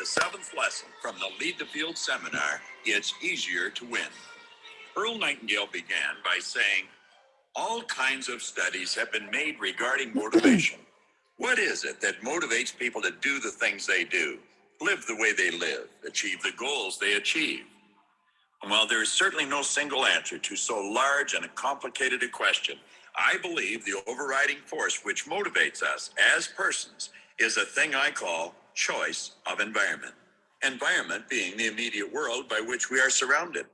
The seventh lesson from the Lead the Field seminar It's Easier to Win. Earl Nightingale began by saying, All kinds of studies have been made regarding motivation. what is it that motivates people to do the things they do, live the way they live, achieve the goals they achieve? And while there is certainly no single answer to so large and complicated a question, I believe the overriding force which motivates us as persons is a thing I call choice of environment. Environment being the immediate world by which we are surrounded.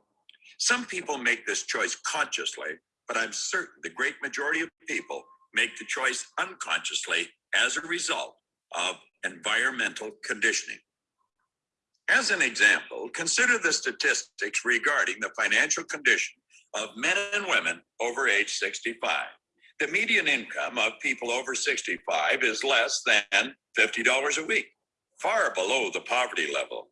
Some people make this choice consciously, but I'm certain the great majority of people make the choice unconsciously as a result of environmental conditioning. As an example, consider the statistics regarding the financial condition of men and women over age 65. The median income of people over 65 is less than $50 a week, far below the poverty level.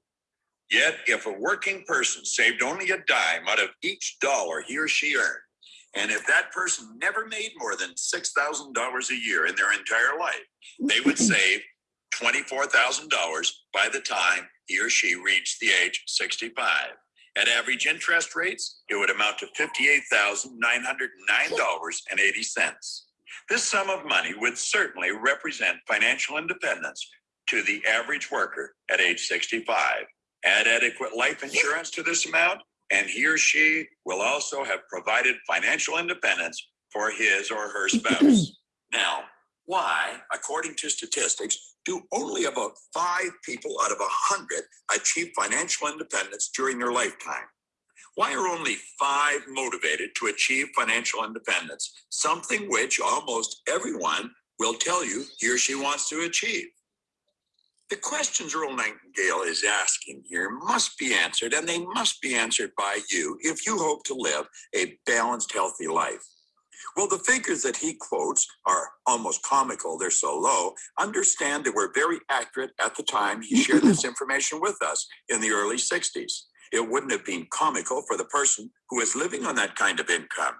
Yet, if a working person saved only a dime out of each dollar he or she earned, and if that person never made more than $6,000 a year in their entire life, they would save $24,000 by the time he or she reached the age 65. At average interest rates, it would amount to $58,909.80. This sum of money would certainly represent financial independence to the average worker at age 65. Add adequate life insurance to this amount, and he or she will also have provided financial independence for his or her spouse. now, why, according to statistics, do only about five people out of a hundred achieve financial independence during their lifetime? Why are only five motivated to achieve financial independence? Something which almost everyone will tell you he or she wants to achieve. The questions Earl Nightingale is asking here must be answered, and they must be answered by you if you hope to live a balanced, healthy life. Well, the figures that he quotes are almost comical. They're so low. Understand they were very accurate at the time he shared this information with us in the early 60s. It wouldn't have been comical for the person who is living on that kind of income.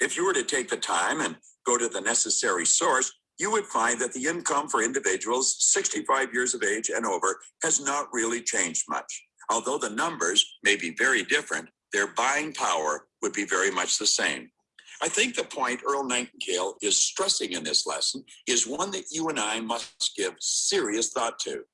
If you were to take the time and go to the necessary source, you would find that the income for individuals 65 years of age and over has not really changed much. Although the numbers may be very different, their buying power would be very much the same. I think the point Earl Nightingale is stressing in this lesson is one that you and I must give serious thought to.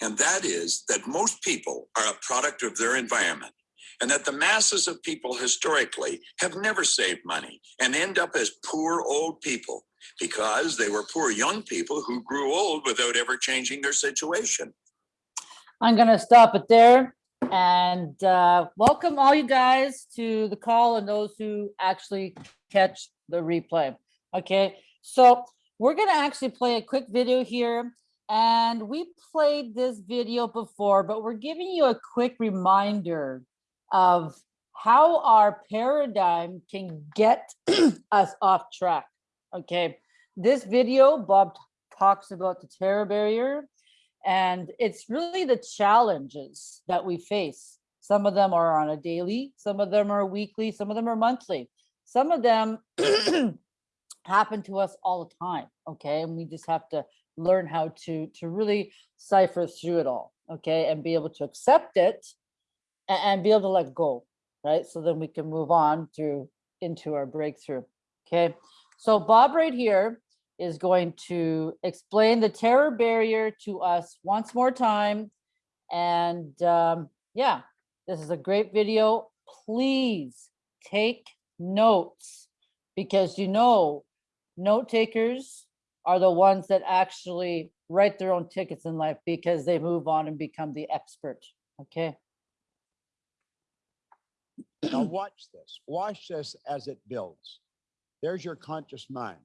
And that is that most people are a product of their environment and that the masses of people historically have never saved money and end up as poor old people because they were poor young people who grew old without ever changing their situation. I'm going to stop it there and uh, welcome all you guys to the call and those who actually catch the replay. Okay, so we're going to actually play a quick video here and we played this video before, but we're giving you a quick reminder of how our paradigm can get us off track. Okay, this video, Bob talks about the terror barrier and it's really the challenges that we face. Some of them are on a daily, some of them are weekly, some of them are monthly. Some of them happen to us all the time, okay? And we just have to learn how to, to really cipher through it all, okay? And be able to accept it and, and be able to let go, right? So then we can move on through into our breakthrough, okay? So Bob right here is going to explain the terror barrier to us once more time. And um, yeah, this is a great video. Please take notes because you know, note takers are the ones that actually write their own tickets in life because they move on and become the expert. Okay. Now watch this. Watch this as it builds. There's your conscious mind.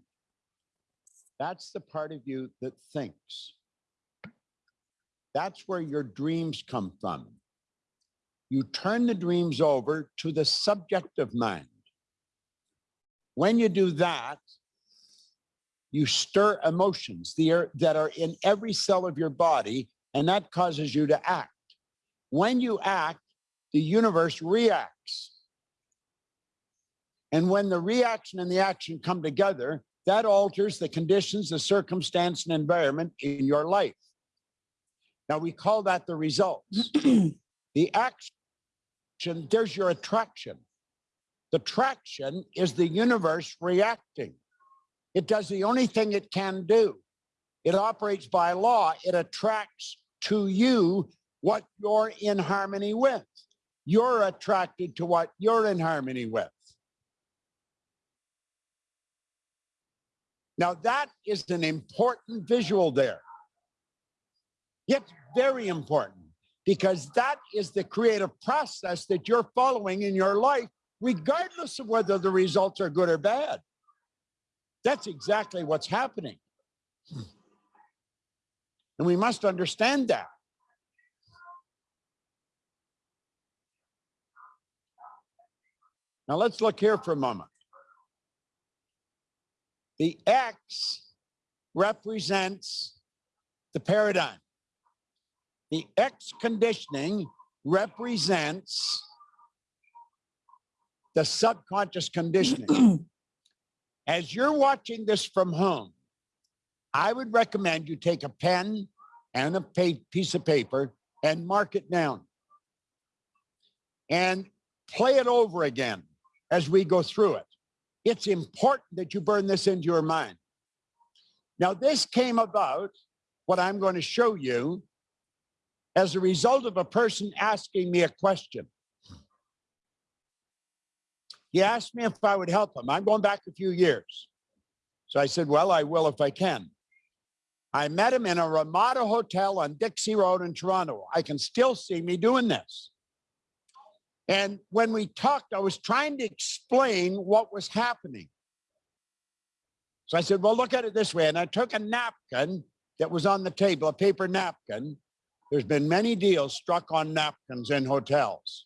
That's the part of you that thinks. That's where your dreams come from. You turn the dreams over to the subjective mind. When you do that, you stir emotions that are in every cell of your body, and that causes you to act. When you act, the universe reacts. And when the reaction and the action come together, that alters the conditions, the circumstance and environment in your life. Now we call that the results. The action, there's your attraction. The traction is the universe reacting. It does the only thing it can do. It operates by law. It attracts to you what you're in harmony with. You're attracted to what you're in harmony with. Now that is an important visual there. It's very important because that is the creative process that you're following in your life, regardless of whether the results are good or bad. That's exactly what's happening. And we must understand that. Now let's look here for a moment. The X represents the paradigm. The X conditioning represents the subconscious conditioning. As you're watching this from home, I would recommend you take a pen and a piece of paper and mark it down. And play it over again as we go through it. It's important that you burn this into your mind. Now, this came about, what I'm going to show you, as a result of a person asking me a question. He asked me if I would help him. I'm going back a few years. So I said, well, I will if I can. I met him in a Ramada Hotel on Dixie Road in Toronto. I can still see me doing this. And when we talked, I was trying to explain what was happening. So I said, well, look at it this way. And I took a napkin that was on the table, a paper napkin. There's been many deals struck on napkins in hotels.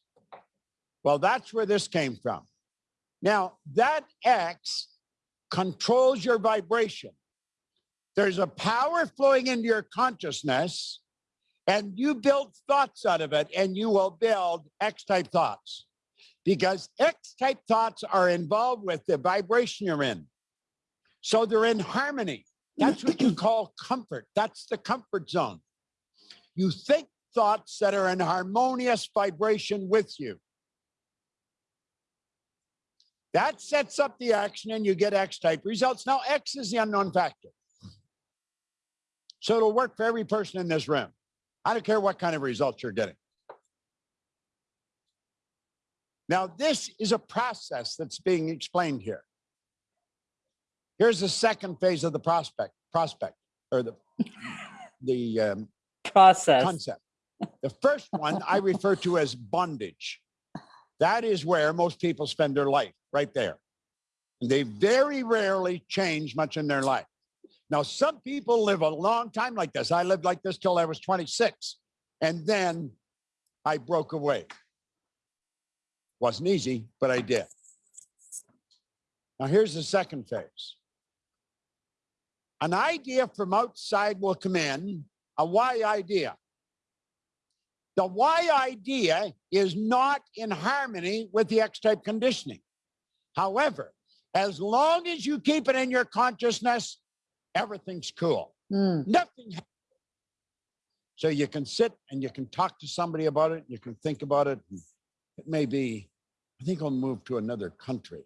Well, that's where this came from. Now, that X controls your vibration. There's a power flowing into your consciousness and you build thoughts out of it and you will build X type thoughts because X type thoughts are involved with the vibration you're in. So they're in harmony. That's what you call comfort. That's the comfort zone. You think thoughts that are in harmonious vibration with you. That sets up the action and you get X type results. Now, X is the unknown factor. So it'll work for every person in this room. I don't care what kind of results you're getting. Now, this is a process that's being explained here. Here's the second phase of the prospect, prospect, or the, the um, Process. concept. The first one I refer to as bondage. That is where most people spend their life, right there. And they very rarely change much in their life. Now, some people live a long time like this. I lived like this till I was 26. And then I broke away. Wasn't easy, but I did. Now, here's the second phase. An idea from outside will come in, a Y idea. The Y idea is not in harmony with the X type conditioning. However, as long as you keep it in your consciousness, everything's cool. Hmm. Nothing. So you can sit and you can talk to somebody about it. You can think about it. It may be, I think I'll move to another country.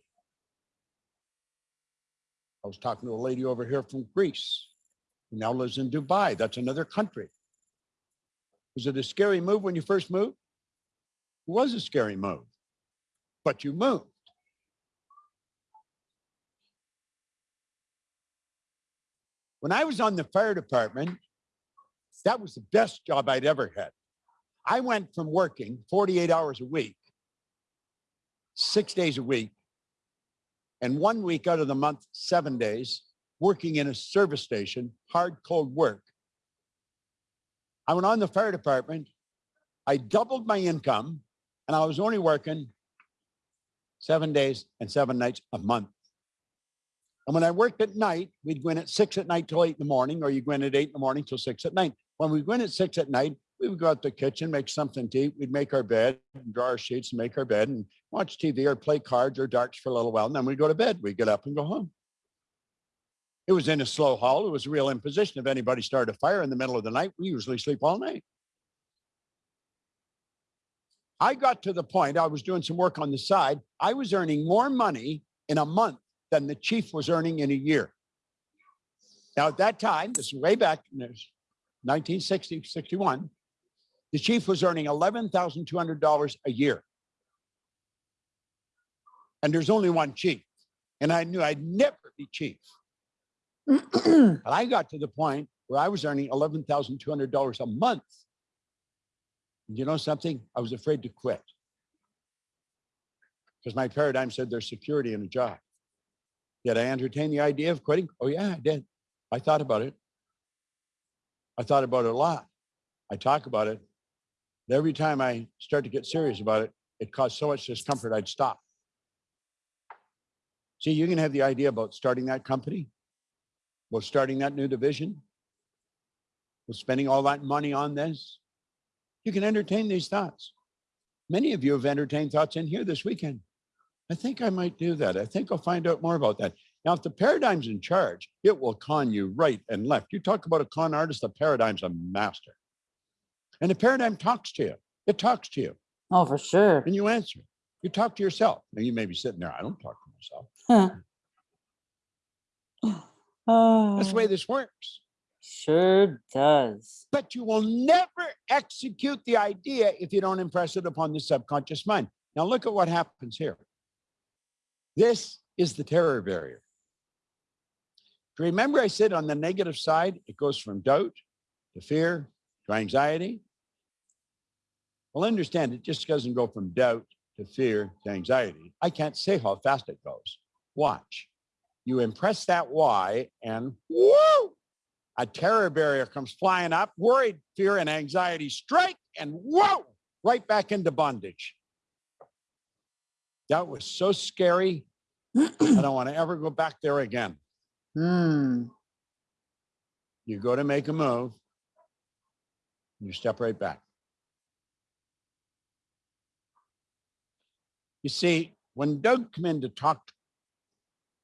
I was talking to a lady over here from Greece who now lives in Dubai. That's another country. Was it a scary move when you first moved? It was a scary move, but you moved. When I was on the fire department, that was the best job I'd ever had. I went from working 48 hours a week, six days a week, and one week out of the month, seven days, working in a service station, hard, cold work. I went on the fire department. I doubled my income, and I was only working seven days and seven nights a month. And when I worked at night, we'd go in at six at night till eight in the morning, or you go in at eight in the morning till six at night. When we went at six at night, we would go out to the kitchen, make something to eat. We'd make our bed, and draw our sheets, and make our bed, and watch TV or play cards or darts for a little while. And then we'd go to bed. We'd get up and go home. It was in a slow haul. It was a real imposition. If anybody started a fire in the middle of the night, we usually sleep all night. I got to the point, I was doing some work on the side. I was earning more money in a month than the chief was earning in a year. Now, at that time, this is way back in 1960, 61, the chief was earning $11,200 a year. And there's only one chief. And I knew I'd never be chief. But I got to the point where I was earning $11,200 a month. And You know something? I was afraid to quit. Because my paradigm said there's security in a job. Did I entertain the idea of quitting? Oh, yeah, I did. I thought about it. I thought about it a lot. I talk about it. But every time I start to get serious about it, it caused so much discomfort, I'd stop. See, you can have the idea about starting that company, about starting that new division, with spending all that money on this. You can entertain these thoughts. Many of you have entertained thoughts in here this weekend. I think I might do that. I think I'll find out more about that. Now, if the paradigm's in charge, it will con you right and left. You talk about a con artist, the paradigm's a master. And the paradigm talks to you. It talks to you Oh, for sure. and you answer. You talk to yourself. Now you may be sitting there, I don't talk to myself. Huh. That's the Oh, way this works. Sure does. But you will never execute the idea if you don't impress it upon the subconscious mind. Now look at what happens here. This is the terror barrier. Remember I said on the negative side, it goes from doubt to fear to anxiety. Well, understand it just doesn't go from doubt to fear to anxiety. I can't say how fast it goes. Watch. You impress that why and whoo, a terror barrier comes flying up, worried, fear, and anxiety strike, and whoa, right back into bondage. That was so scary. I don't want to ever go back there again. Hmm. You go to make a move, you step right back. You see, when Doug came in to talk,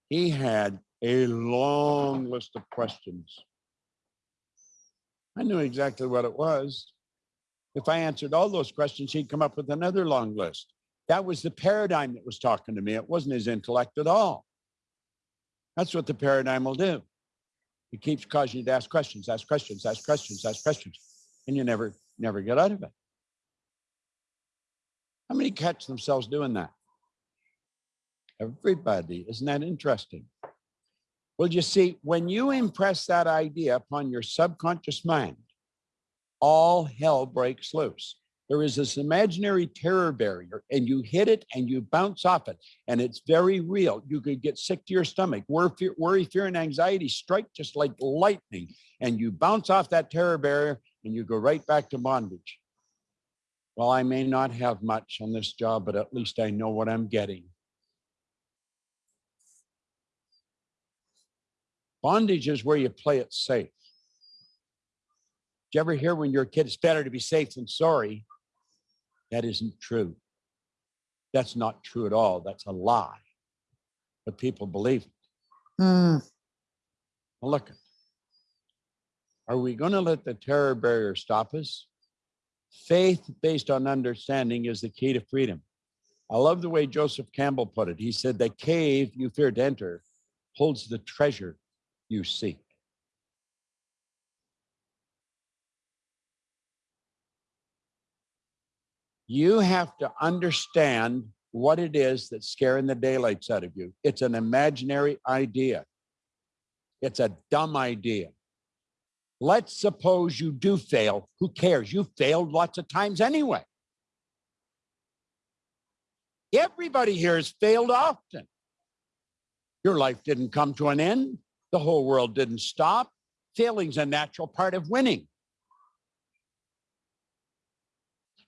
he had a long list of questions. I knew exactly what it was. If I answered all those questions, he'd come up with another long list. That was the paradigm that was talking to me. It wasn't his intellect at all. That's what the paradigm will do. It keeps causing you to ask questions, ask questions, ask questions, ask questions, and you never, never get out of it. How many catch themselves doing that? Everybody. Isn't that interesting? Well, you see, when you impress that idea upon your subconscious mind, all hell breaks loose. There is this imaginary terror barrier, and you hit it and you bounce off it, and it's very real. You could get sick to your stomach. Worry, fear, worry, fear and anxiety strike just like lightning, and you bounce off that terror barrier and you go right back to bondage. Well, I may not have much on this job, but at least I know what I'm getting. Bondage is where you play it safe. Did you ever hear when you're a kid, it's better to be safe than sorry? That isn't true. That's not true at all. That's a lie. But people believe it. Hmm. Well, look, are we going to let the terror barrier stop us? Faith based on understanding is the key to freedom. I love the way Joseph Campbell put it. He said, The cave you fear to enter holds the treasure you seek. You have to understand what it is that's scaring the daylights out of you. It's an imaginary idea. It's a dumb idea. Let's suppose you do fail. Who cares? You failed lots of times anyway. Everybody here has failed often. Your life didn't come to an end. The whole world didn't stop. Failing's a natural part of winning.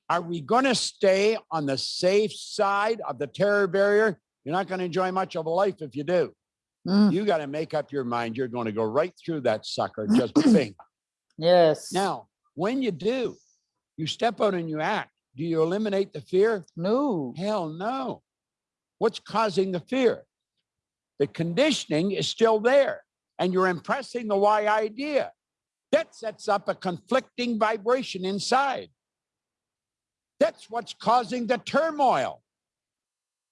Are we going to stay on the safe side of the terror barrier? You're not going to enjoy much of a life if you do. Hmm. You got to make up your mind. You're going to go right through that sucker, just bing. Yes. Now, when you do, you step out and you act. Do you eliminate the fear? No. Hell no. What's causing the fear? The conditioning is still there. and you're impressing the Y idea. That sets up a conflicting vibration inside. That's what's causing the turmoil.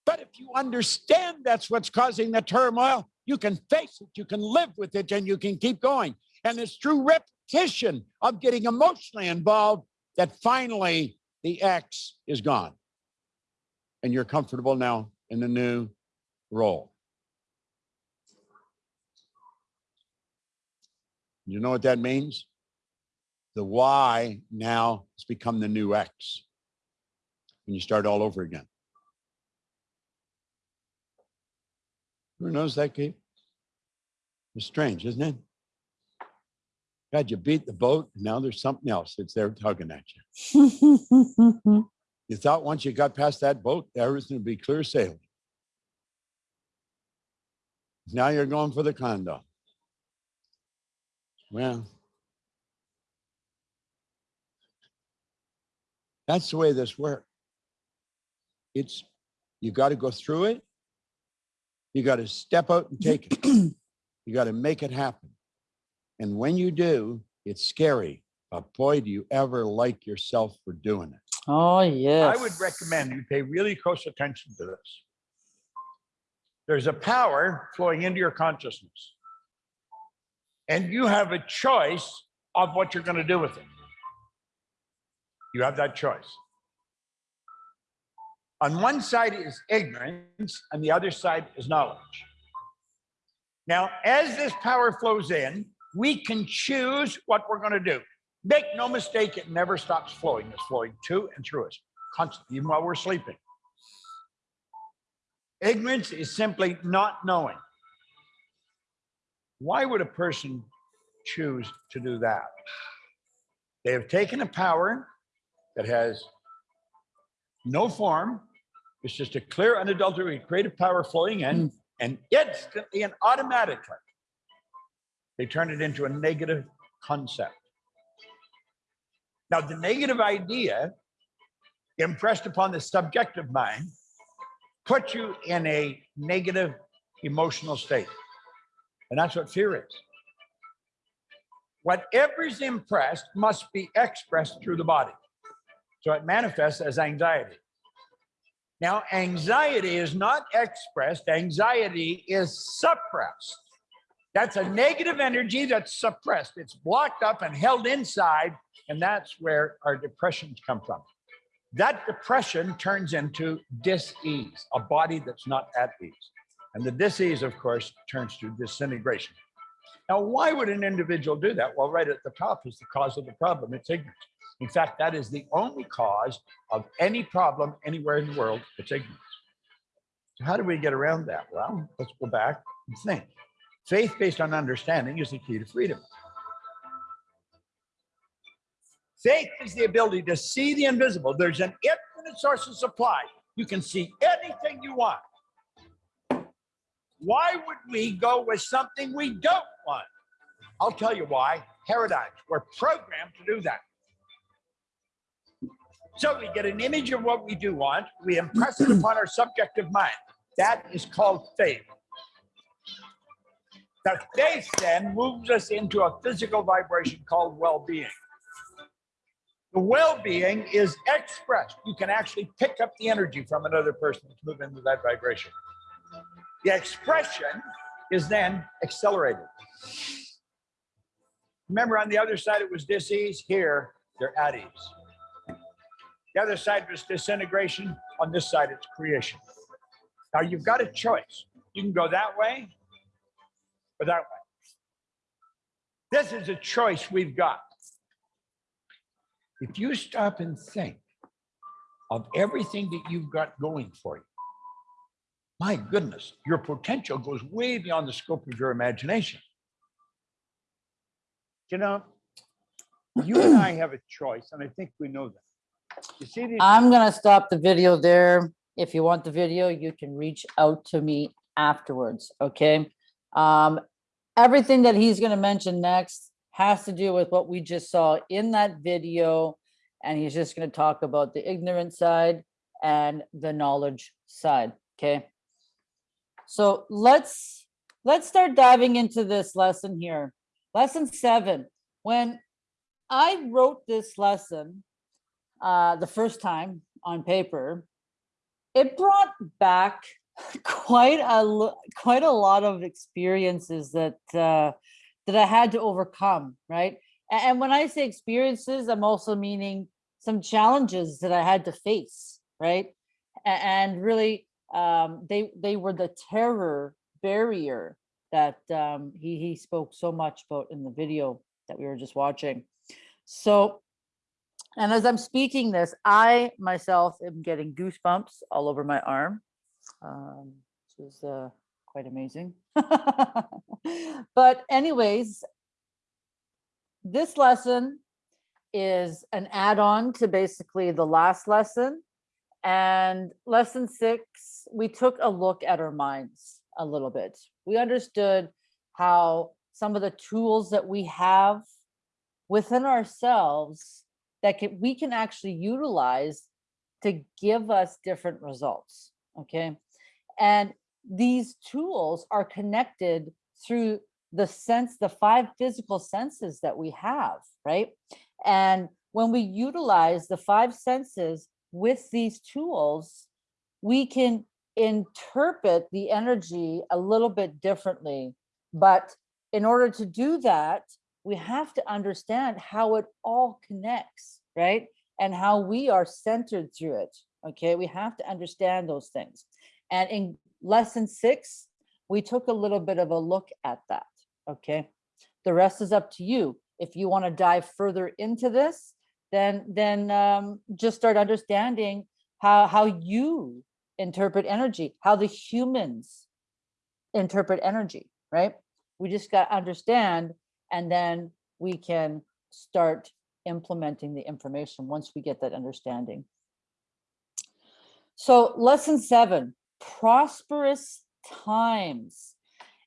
But if you understand that's what's causing the turmoil, you can face it, you can live with it, and you can keep going. And it's through repetition of getting emotionally involved that finally the X is gone. And you're comfortable now in the new role. You know what that means? The Y now has become the new X. And you start all over again. Who knows that, Kate? It's strange, isn't it? God, you beat the boat, and now there's something else that's there tugging at you. You thought once you got past that boat, everything would be clear sailing. Now you're going for the condo. Well, that's the way this works. It's, you got to go through it. You got to step out and take it. You got to make it happen. And when you do, it's scary. But boy, do you ever like yourself for doing it. Oh, yes. I would recommend you pay really close attention to this. There's a power flowing into your consciousness. And you have a choice of what you're going to do with it. You have that choice. On one side is ignorance, and the other side is knowledge. Now, as this power flows in, we can choose what we're going to do. Make no mistake, it never stops flowing. It's flowing to and through us constantly, even while we're sleeping. Ignorance is simply not knowing. Why would a person choose to do that? They have taken a power that has no form. It's just a clear, unadulterated creative power flowing in, mm. and instantly and automatically, they turn it into a negative concept. Now, the negative idea impressed upon the subjective mind puts you in a negative emotional state. And that's what fear is. Whatever's impressed must be expressed through the body. So it manifests as anxiety. Now, anxiety is not expressed, anxiety is suppressed. That's a negative energy that's suppressed. It's blocked up and held inside, and that's where our depressions come from. That depression turns into dis-ease, a body that's not at ease. And the dis-ease, of course, turns to disintegration. Now, why would an individual do that? Well, right at the top is the cause of the problem. It's ignorance. In fact, that is the only cause of any problem anywhere in the world. It's ignorance. So how do we get around that? Well, let's go back and think. Faith based on understanding is the key to freedom. Faith is the ability to see the invisible. There's an infinite source of supply. You can see anything you want. Why would we go with something we don't want? I'll tell you why. Paradigms. We're programmed to do that. So we get an image of what we do want, we impress it upon our subjective mind. That is called faith. The faith then moves us into a physical vibration called well-being. The well-being is expressed. You can actually pick up the energy from another person to move into that vibration. The expression is then accelerated. Remember on the other side it was dis-ease, here they're at ease. The other side was disintegration. On this side, it's creation. Now you've got a choice. You can go that way or that way. This is a choice we've got. If you stop and think of everything that you've got going for you, my goodness, your potential goes way beyond the scope of your imagination. You know, you and I have a choice, and I think we know that. You see these I'm gonna stop the video there. If you want the video, you can reach out to me afterwards, okay? Um, everything that he's gonna mention next has to do with what we just saw in that video. And he's just gonna talk about the ignorant side and the knowledge side, okay? So let's let's start diving into this lesson here. Lesson seven. When I wrote this lesson uh, the first time on paper, it brought back quite a quite a lot of experiences that uh, that I had to overcome. Right, and when I say experiences, I'm also meaning some challenges that I had to face. Right, and really, um, they they were the terror barrier that um, he he spoke so much about in the video that we were just watching. So, and as I'm speaking this, I myself am getting goosebumps all over my arm, um, which is uh, quite amazing. but anyways, this lesson is an add-on to basically the last lesson. And lesson six, we took a look at our minds a little bit. We understood how some of the tools that we have within ourselves that can, we can actually utilize to give us different results. Okay. And these tools are connected through the sense, the five physical senses that we have, right? And when we utilize the five senses with these tools, we can interpret the energy a little bit differently. But in order to do that, we have to understand how it all connects, right? And how we are centered through it. Okay, we have to understand those things. And in lesson six, we took a little bit of a look at that. Okay, the rest is up to you. If you want to dive further into this, then then um, just start understanding how how you interpret energy, how the humans interpret energy, right? We just got to understand, and then we can start implementing the information once we get that understanding. So lesson seven, prosperous times.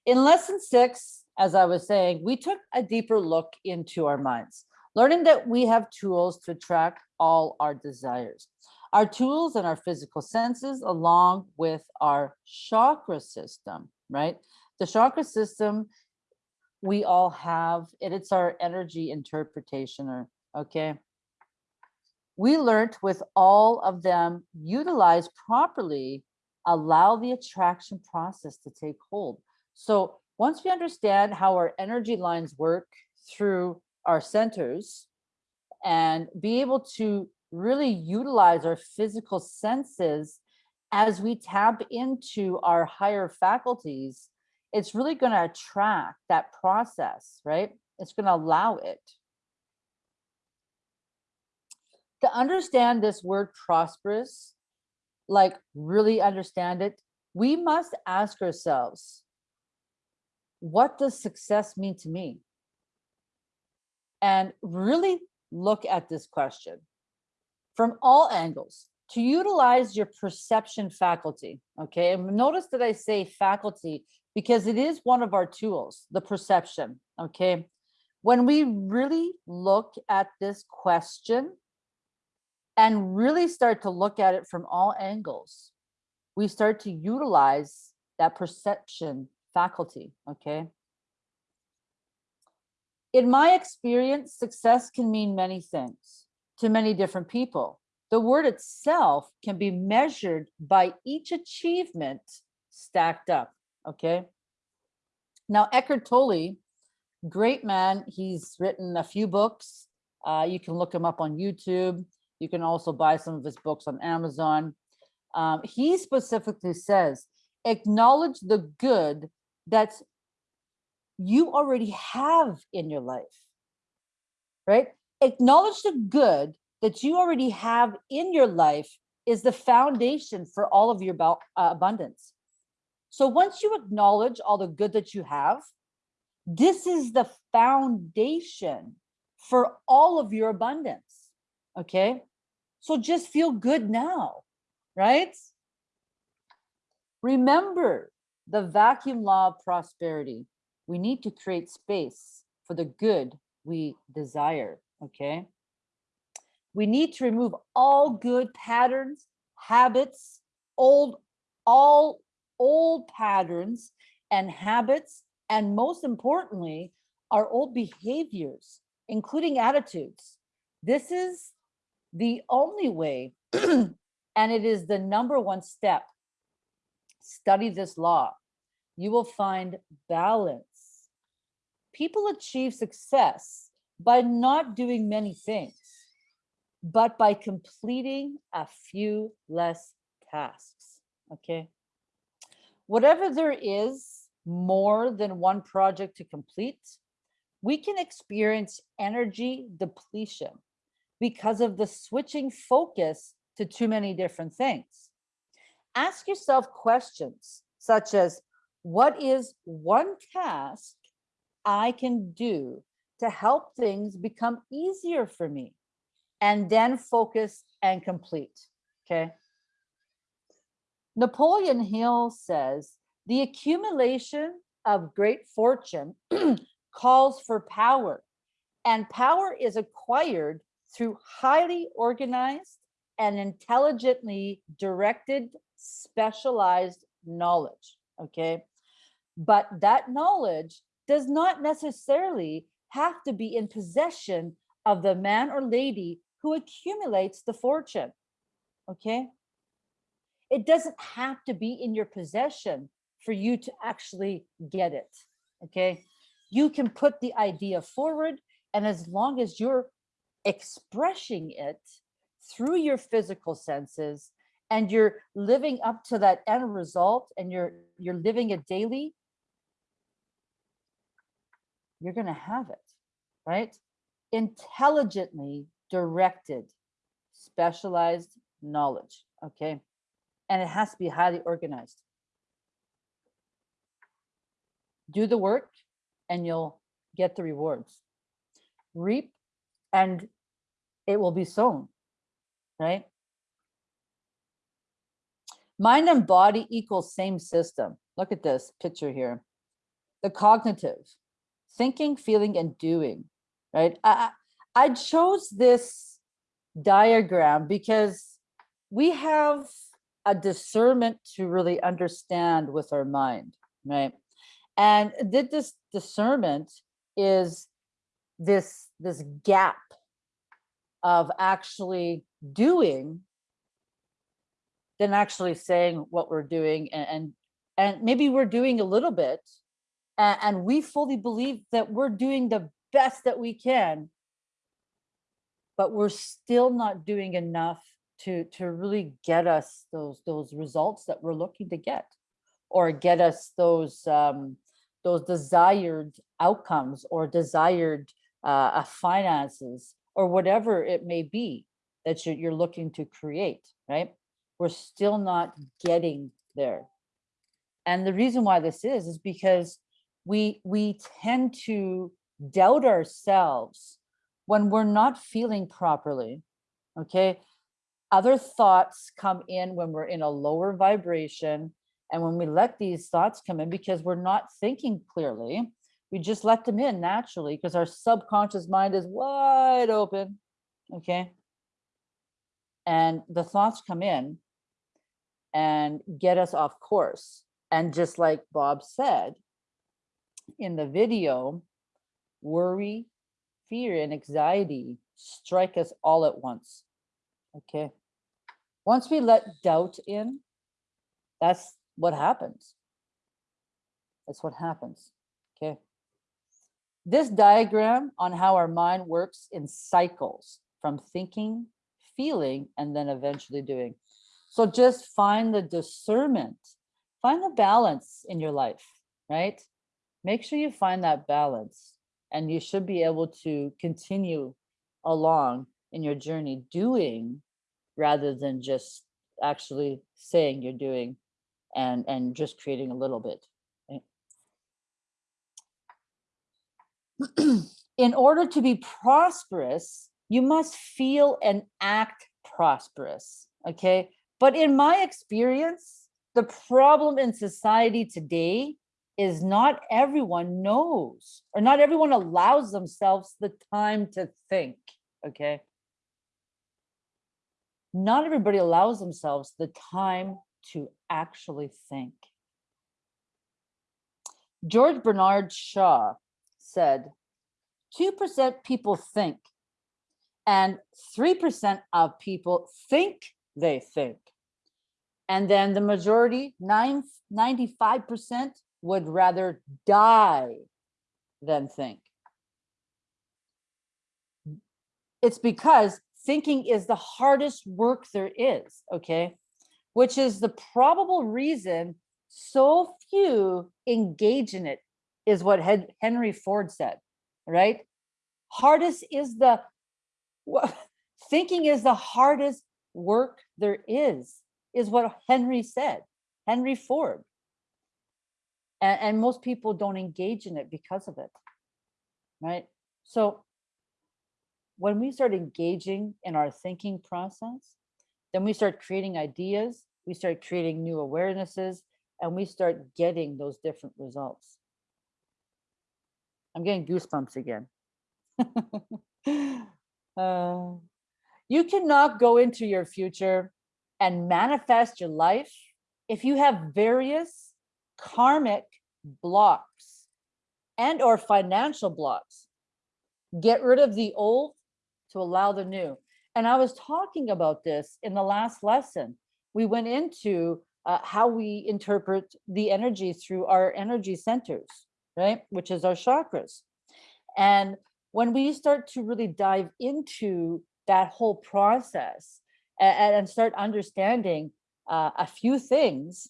In lesson six, as I was saying, we took a deeper look into our minds, learning that we have tools to track all our desires. Our tools and our physical senses, along with our chakra system, right? The chakra system, we all have it. It's our energy interpretation, or okay. We learned with all of them utilized properly, allow the attraction process to take hold. So once we understand how our energy lines work through our centers and be able to really utilize our physical senses as we tap into our higher faculties, it's really going to attract that process, right? It's going to allow it. To understand this word prosperous, like really understand it, we must ask ourselves, what does success mean to me? And really look at this question from all angles to utilize your perception faculty. Okay, and notice that I say faculty because it is one of our tools, the perception. Okay, when we really look at this question and really start to look at it from all angles, we start to utilize that perception faculty. Okay. In my experience, success can mean many things to many different people. The word itself can be measured by each achievement stacked up. Okay. Now, Eckhart Tolle, great man. He's written a few books. Uh, you can look him up on YouTube. You can also buy some of his books on Amazon. Um, he specifically says, acknowledge the good that you already have in your life, right? Acknowledge the good that you already have in your life is the foundation for all of your uh, abundance. So once you acknowledge all the good that you have, this is the foundation for all of your abundance. Okay. So just feel good now, right? Remember the vacuum law of prosperity. We need to create space for the good we desire. Okay. We need to remove all good patterns, habits, old, all old patterns and habits, and most importantly, our old behaviors, including attitudes. This is the only way, and it is the number one step. Study this law. You will find balance. People achieve success by not doing many things, but by completing a few less tasks. Okay. Whatever there is more than one project to complete, we can experience energy depletion because of the switching focus to too many different things. Ask yourself questions such as, what is one task I can do to help things become easier for me? And then focus and complete, okay? Napoleon Hill says, the accumulation of great fortune calls for power, and power is acquired through highly organized and intelligently directed specialized knowledge, okay? But that knowledge does not necessarily have to be in possession of the man or lady who accumulates the fortune, okay? It doesn't have to be in your possession for you to actually get it, okay? You can put the idea forward and as long as you're expressing it through your physical senses and you're living up to that end result and you're you're living it daily you're going to have it right intelligently directed specialized knowledge okay and it has to be highly organized do the work and you'll get the rewards reap and it will be sown, right? Mind and body equals same system. Look at this picture here. The cognitive, thinking, feeling, and doing, right? I, I chose this diagram because we have a discernment to really understand with our mind, right? And did this discernment is this this gap of actually doing than actually saying what we're doing and and, and maybe we're doing a little bit and, and we fully believe that we're doing the best that we can but we're still not doing enough to to really get us those those results that we're looking to get or get us those um those desired outcomes or desired uh, uh, finances or whatever it may be that you're, you're looking to create, right? We're still not getting there. And the reason why this is, is because we, we tend to doubt ourselves when we're not feeling properly, okay? Other thoughts come in when we're in a lower vibration. And when we let these thoughts come in because we're not thinking clearly, we just let them in naturally because our subconscious mind is wide open. Okay. And the thoughts come in and get us off course. And just like Bob said in the video, worry, fear, and anxiety strike us all at once. Okay. Once we let doubt in, that's what happens. That's what happens. Okay. This diagram on how our mind works in cycles from thinking, feeling, and then eventually doing. So just find the discernment, find the balance in your life, right? Make sure you find that balance and you should be able to continue along in your journey doing rather than just actually saying you're doing and, and just creating a little bit. in order to be prosperous, you must feel and act prosperous, okay? But in my experience, the problem in society today is not everyone knows or not everyone allows themselves the time to think, okay? Not everybody allows themselves the time to actually think. George Bernard Shaw said, 2% people think, and 3% of people think they think. And then the majority, 95% would rather die than think. It's because thinking is the hardest work there is, okay? Which is the probable reason so few engage in it, is what Hen- Henry Ford said, right? Hardest is the, thinking is the hardest work there is, is what Henry said, Henry Ford. And, and most people don't engage in it because of it, right? So when we start engaging in our thinking process, then we start creating ideas, we start creating new awarenesses, and we start getting those different results. I'm getting goosebumps again. Uh, you cannot go into your future and manifest your life if you have various karmic blocks and or financial blocks. Get rid of the old to allow the new. And I was talking about this in the last lesson. We went into uh, how we interpret the energy through our energy centers, right? Which is our chakras. And when we start to really dive into that whole process and, and start understanding uh, a few things,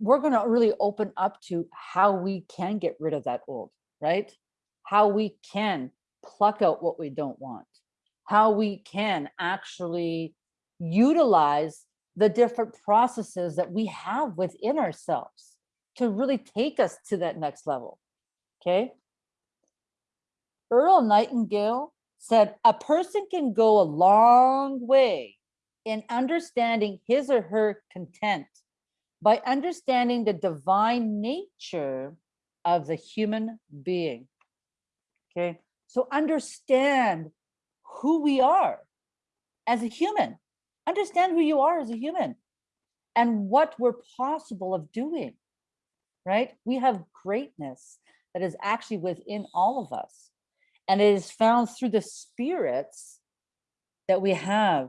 we're going to really open up to how we can get rid of that old, right? How we can pluck out what we don't want, how we can actually utilize the different processes that we have within ourselves to really take us to that next level. Okay. Earl Nightingale said, a person can go a long way in understanding his or her content by understanding the divine nature of the human being. Okay, so understand who we are as a human. Understand who you are as a human and what we're possible of doing, right? We have greatness that is actually within all of us. And it is found through the spirits that we have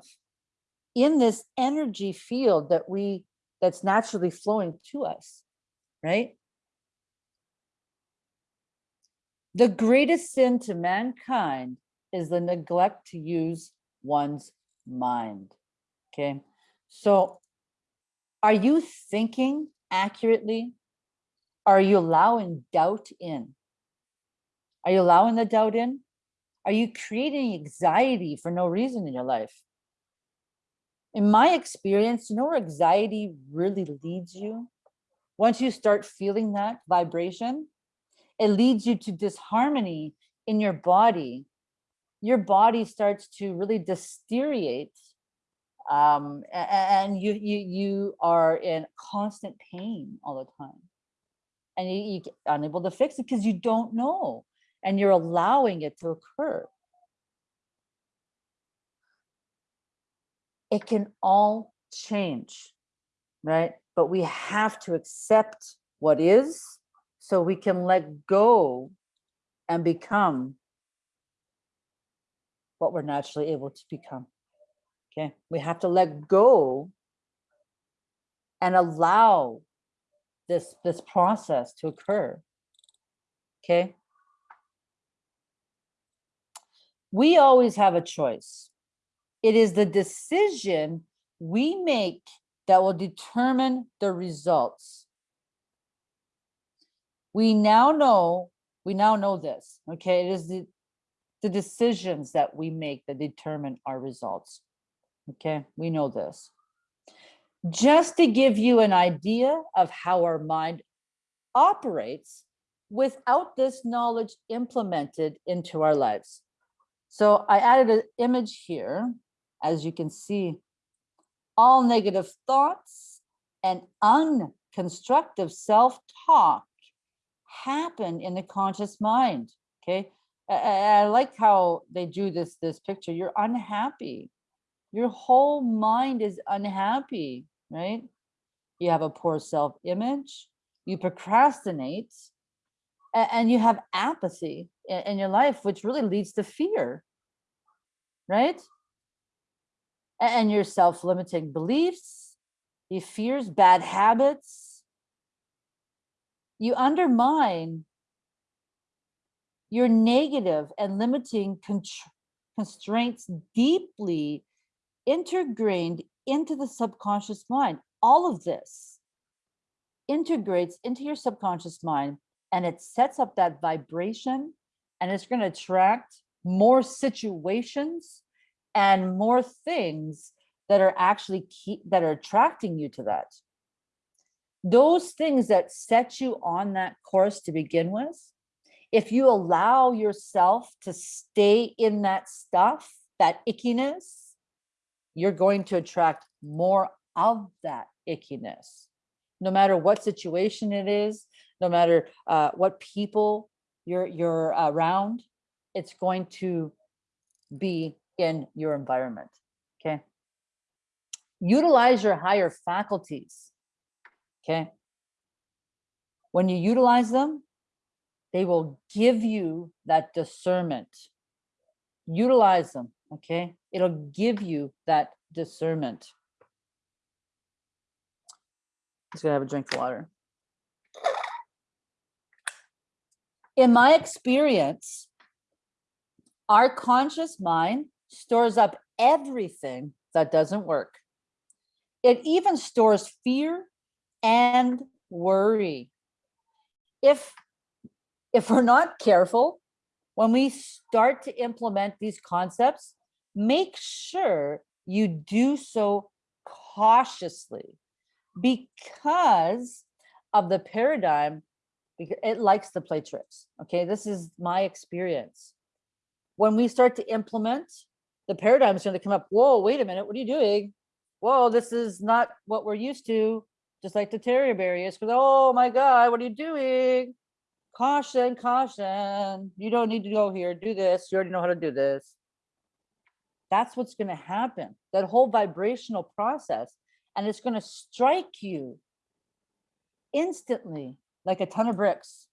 in this energy field that we that's naturally flowing to us, right? The greatest sin to mankind is the neglect to use one's mind. Okay, so are you thinking accurately? Are you allowing doubt in? Are you allowing the doubt in? Are you creating anxiety for no reason in your life? In my experience, you know where anxiety really leads you? Once you start feeling that vibration, it leads you to disharmony in your body. Your body starts to really deteriorate um, and you, you, you are in constant pain all the time. And you, you unable to fix it because you don't know and you're allowing it to occur. It can all change, right? But we have to accept what is so we can let go and become what we're naturally able to become. Okay, we have to let go and allow this this process to occur. Okay. We always have a choice. It is the decision we make that will determine the results. We now know, we now know this, okay? It is the, the decisions that we make that determine our results. Okay, we know this. Just to give you an idea of how our mind operates without this knowledge implemented into our lives. So I added an image here, as you can see, all negative thoughts and unconstructive self-talk happen in the conscious mind, okay? I, I- like how they drew this, this picture. You're unhappy your whole mind is unhappy, right? You have a poor self-image, you procrastinate, and, you have apathy in, in your life, which really leads to fear, right? And your self-limiting beliefs, your fears, bad habits. You undermine your negative and limiting constraints deeply integrated into the subconscious mind. All of this integrates into your subconscious mind and it sets up that vibration and it's going to attract more situations and more things that are actually that are attracting you to that those things that set you on that course to begin with if you allow yourself to stay in that stuff that ickiness you're going to attract more of that ickiness. No matter what situation it is no matter uh, what people you're you're around it's going to be in your environment okay? Utilize your higher faculties okay? When you utilize them they will give you that discernment. Utilize them okay? It'll give you that discernment. Just gonna have a drink of water. In my experience our conscious mind stores up everything that doesn't work. It even stores fear and worry. If if we're not careful when we start to implement these concepts make sure you do so cautiously because of the paradigm because it likes to play tricks okay? This is my experience. When we start to implement the paradigm is going to come up whoa wait a minute what are you doing? Whoa this is not what we're used to just like the terror barriers because oh my god what are you doing? Caution caution. You don't need to go here. Do this. You already know how to do this. That's what's going to happen. That whole vibrational process and it's going to strike you instantly like a ton of bricks.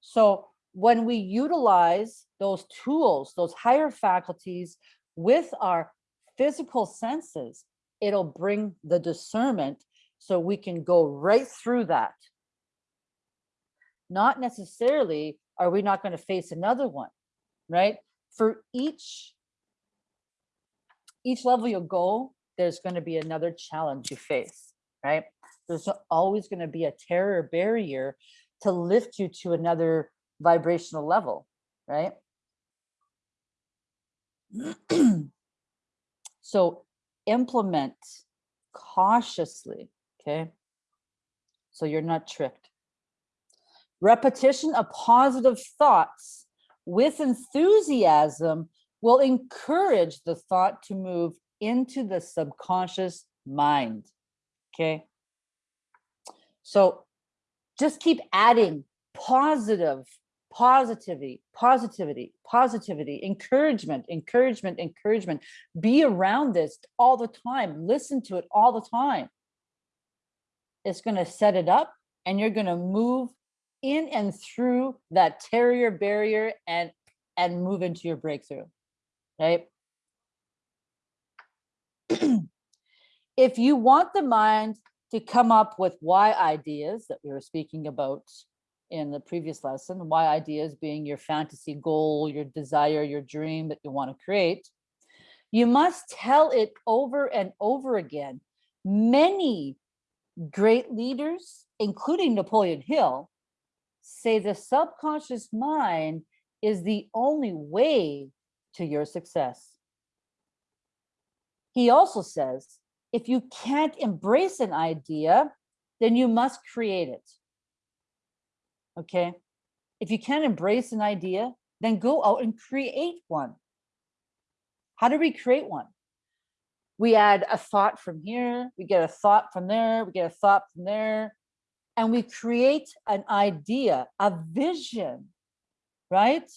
So when we utilize those tools those higher faculties with our physical senses it'll bring the discernment so we can go right through that. Not necessarily are we not going to face another one right? For each each level you go there's going to be another challenge you face right? There's always going to be a terror barrier to lift you to another vibrational level right? So implement cautiously okay so you're not tricked Repetition of positive thoughts with enthusiasm will encourage the thought to move into the subconscious mind. Okay. So just keep adding positive, positivity, positivity, positivity, encouragement, encouragement, encouragement. Be around this all the time. Listen to it all the time. It's going to set it up and you're going to move in and through that terror barrier and and move into your breakthrough right? If you want the mind to come up with Y ideas that we were speaking about in the previous lesson Y ideas being your fantasy goal your desire your dream that you want to create you must tell it over and over again many great leaders including napoleon hill say the subconscious mind is the only way to your success. He also says, if you can't embrace an idea, then you must create it. Okay. If you can't embrace an idea, then go out and create one. How do we create one? We add a thought from here, we get a thought from there, we get a thought from there, and we create an idea, a vision, right?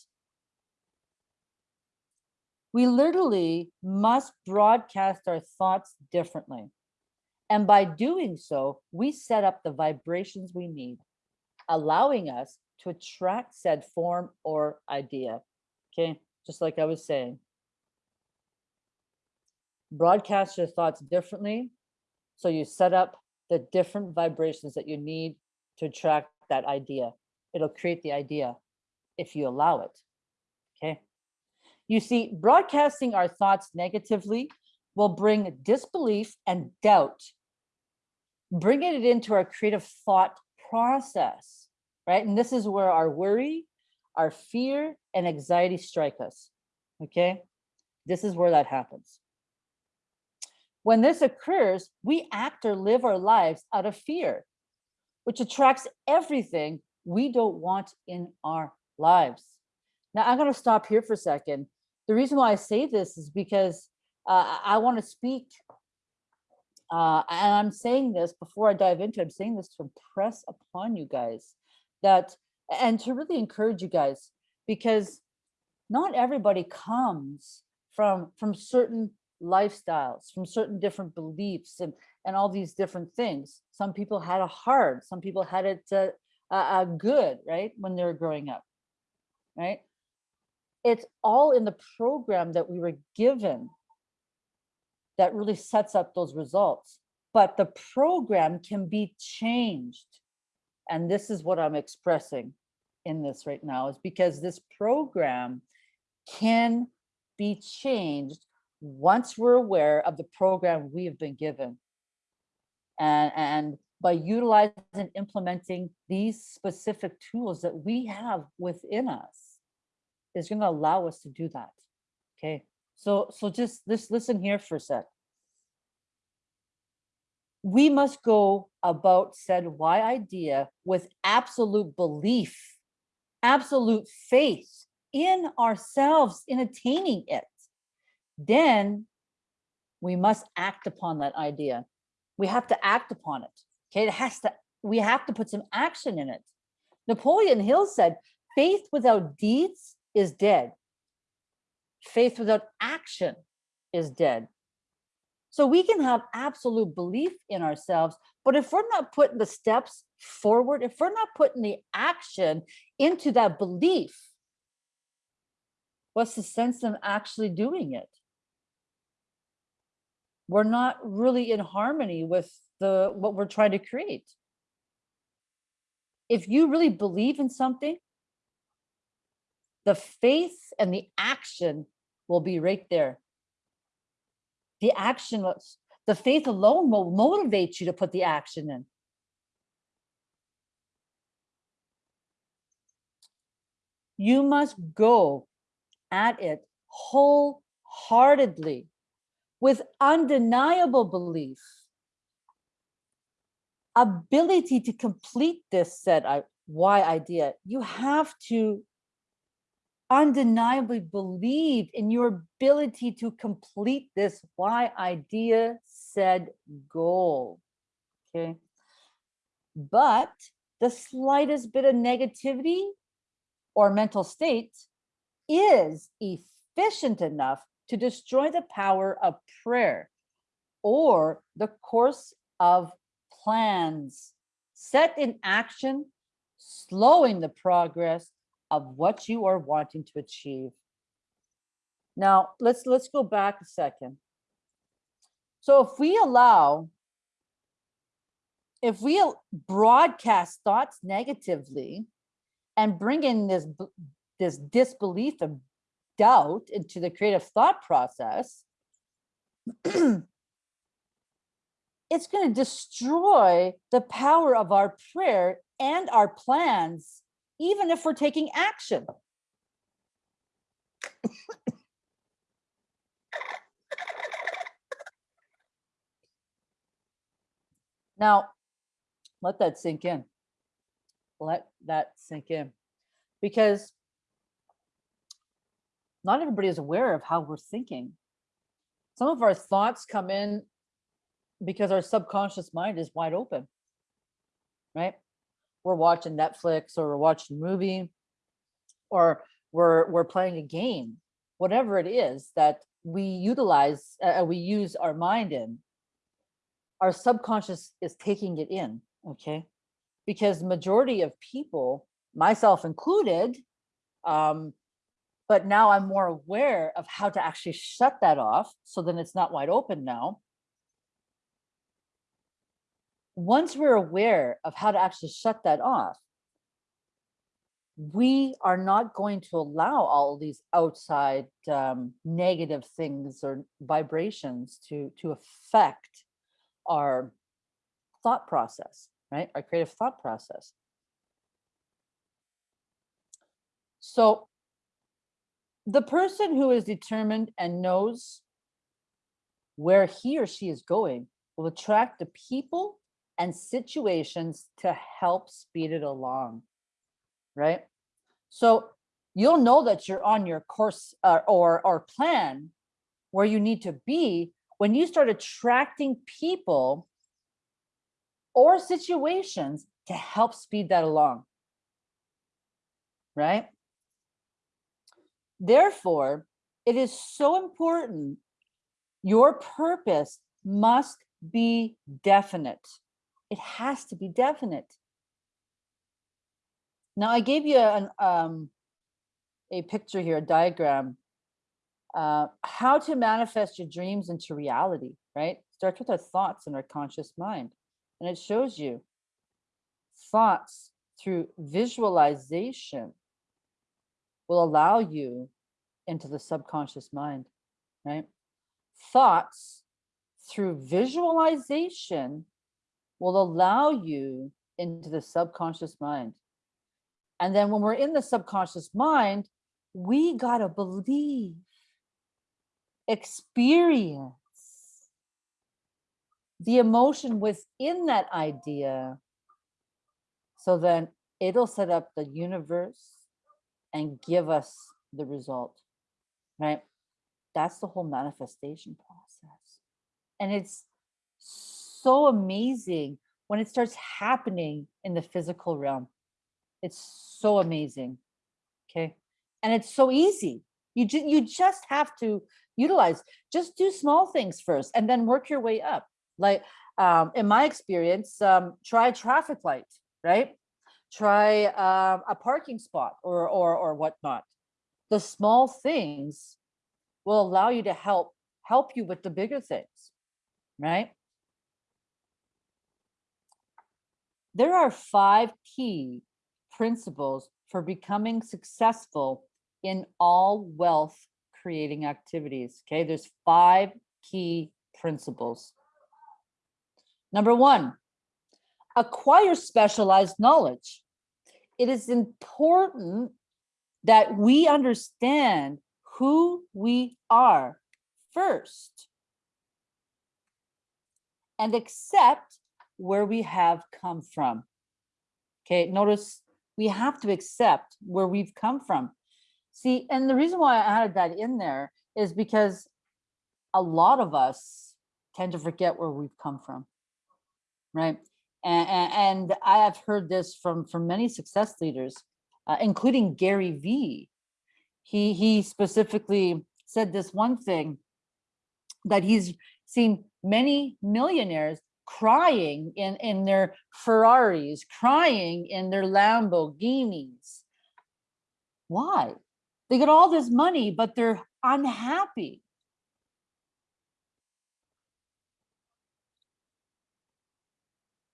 We literally must broadcast our thoughts differently. And by doing so, we set up the vibrations we need, allowing us to attract said form or idea. Okay, just like I was saying. Broadcast your thoughts differently. So you set up the different vibrations that you need to attract that idea. It'll create the idea if you allow it. Okay. You see, broadcasting our thoughts negatively will bring disbelief and doubt, bringing it into our creative thought process, right? And this is where our worry, our fear, and anxiety strike us. Okay. This is where that happens. When this occurs, we act or live our lives out of fear, which attracts everything we don't want in our lives. Now, I'm going to stop here for a second. The reason why I say this is because uh, I want to speak, uh, and I'm saying this before I dive into it, I'm saying this to impress upon you guys that, and to really encourage you guys, because not everybody comes from from certain lifestyles, from certain different beliefs and, and all these different things. Some people had a hard, some people had it uh, uh, good, right? When they were growing up, right? It's all in the program that we were given that really sets up those results. But the program can be changed. And this is what I'm expressing in this right now is because this program can be changed once we're aware of the program we have been given. And, and by utilizing and implementing these specific tools that we have within us is going to allow us to do that. Okay, so so just this listen here for a sec. We must go about said Y idea with absolute belief, absolute faith in ourselves in attaining it then we must act upon that idea. We have to act upon it. Okay, it has to, we have to put some action in it. Napoleon Hill said, faith without deeds is dead. Faith without action is dead. So we can have absolute belief in ourselves, but if we're not putting the steps forward, if we're not putting the action into that belief, what's the sense of actually doing it? We're not really in harmony with the what we're trying to create. If you really believe in something, the faith and the action will be right there. The action, the faith alone will motivate you to put the action in. You must go at it wholeheartedly with undeniable belief, ability to complete this said Y idea, you have to undeniably believe in your ability to complete this Y idea said goal. Okay. But the slightest bit of negativity or mental state is efficient enough to destroy the power of prayer or the course of plans set in action, slowing the progress of what you are wanting to achieve. Now, let's let's go back a second. So if we allow if we broadcast thoughts negatively and bring in this this disbelief and doubt into the creative thought process, it's going to destroy the power of our prayer and our plans, even if we're taking action. now, let that sink in. Let that sink in. Because not everybody is aware of how we're thinking. Some of our thoughts come in because our subconscious mind is wide open, right? We're watching Netflix or we're watching a movie or we're, we're playing a game, whatever it is that we utilize, uh, we use our mind in. our subconscious is taking it in, okay? Because majority of people, myself included, um, but now I'm more aware of how to actually shut that off. So then it's not wide open now. Once we're aware of how to actually shut that off, we are not going to allow all these outside um, negative things or vibrations to to affect our thought process, right? Our creative thought process. So the person who is determined and knows where he or she is going will attract the people and situations to help speed it along, right? So you'll know that you're on your course uh, or, or plan where you need to be when you start attracting people or situations to help speed that along, right? Therefore, it is so important. Your purpose must be definite. It has to be definite. Now, I gave you an, um, a picture here, a diagram. Uh, how to manifest your dreams into reality, right? Starts with our thoughts and our conscious mind. And it shows you thoughts through visualization will allow you into the subconscious mind, right? Thoughts through visualization will allow you into the subconscious mind. And then when we're in the subconscious mind, we got to believe, experience the emotion within that idea. So then it'll set up the universe and give us the result, right? That's the whole manifestation process. And it's so amazing when it starts happening in the physical realm. It's so amazing. Okay. And it's so easy. You, ju- you just have to utilize, just do small things first and then work your way up. Like um, in my experience, um, try traffic light, right? Try um, a parking spot or, or, or whatnot. The small things will allow you to help help you with the bigger things, right? There are five key principles for becoming successful in all wealth creating activities. Okay, there's five key principles. Number one, acquire specialized knowledge. It is important that we understand who we are first and accept where we have come from. Okay, notice we have to accept where we've come from. See, and the reason why I added that in there is because a lot of us tend to forget where we've come from, right? And, I have heard this from, from many success leaders, uh, including Gary Vee. He, he specifically said this one thing that he's seen many millionaires crying in, in their Ferraris, crying in their Lamborghinis. Why? They got all this money, but they're unhappy.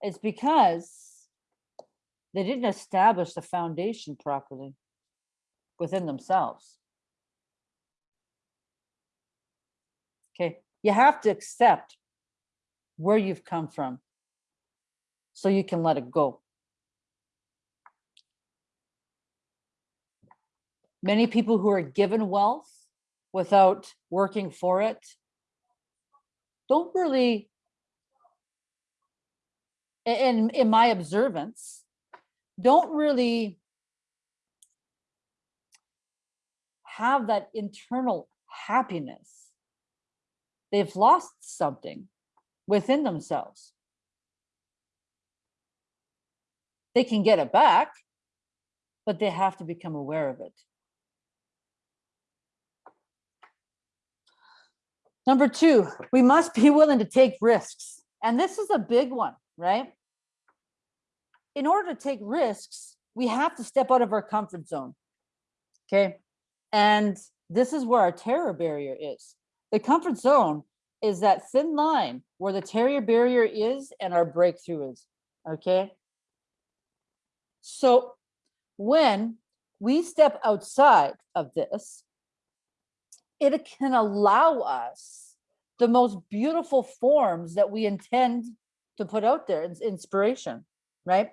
It's because they didn't establish the foundation properly within themselves. Okay, you have to accept where you've come from so you can let it go. Many people who are given wealth without working for it don't really, in, in my observance, don't really have that internal happiness. They've lost something within themselves. They can get it back, but they have to become aware of it. Number two, we must be willing to take risks. And this is a big one, right? In order to take risks, we have to step out of our comfort zone. Okay. And this is where our terror barrier is. The comfort zone is that thin line where the terror barrier is and our breakthrough is. Okay. So when we step outside of this, it can allow us the most beautiful forms that we intend to put out there, inspiration, right?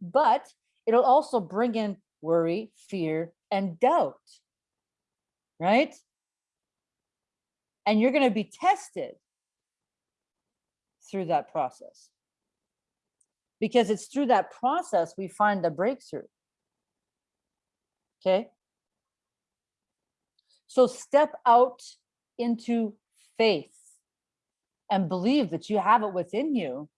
But it'll also bring in worry, fear, and doubt, right? And you're going to be tested through that process. Because it's through that process we find the breakthrough. Okay? So step out into faith and believe that you have it within you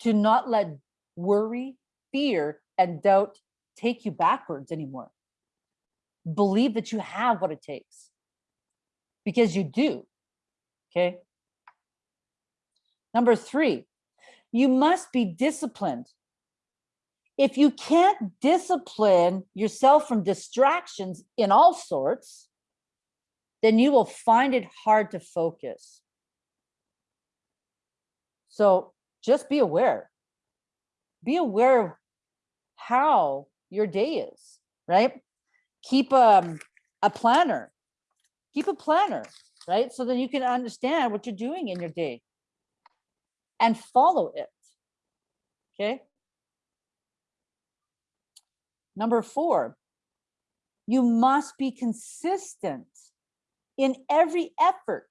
to not let worry, fear, and doubt take you backwards anymore. Believe that you have what it takes because you do. Okay. Number three, you must be disciplined. If you can't discipline yourself from distractions in all sorts, then you will find it hard to focus. So just be aware. Be aware of how your day is, right? Keep um, a planner. Keep a planner, right? So then you can understand what you're doing in your day and follow it. Okay. Number four, you must be consistent in every effort.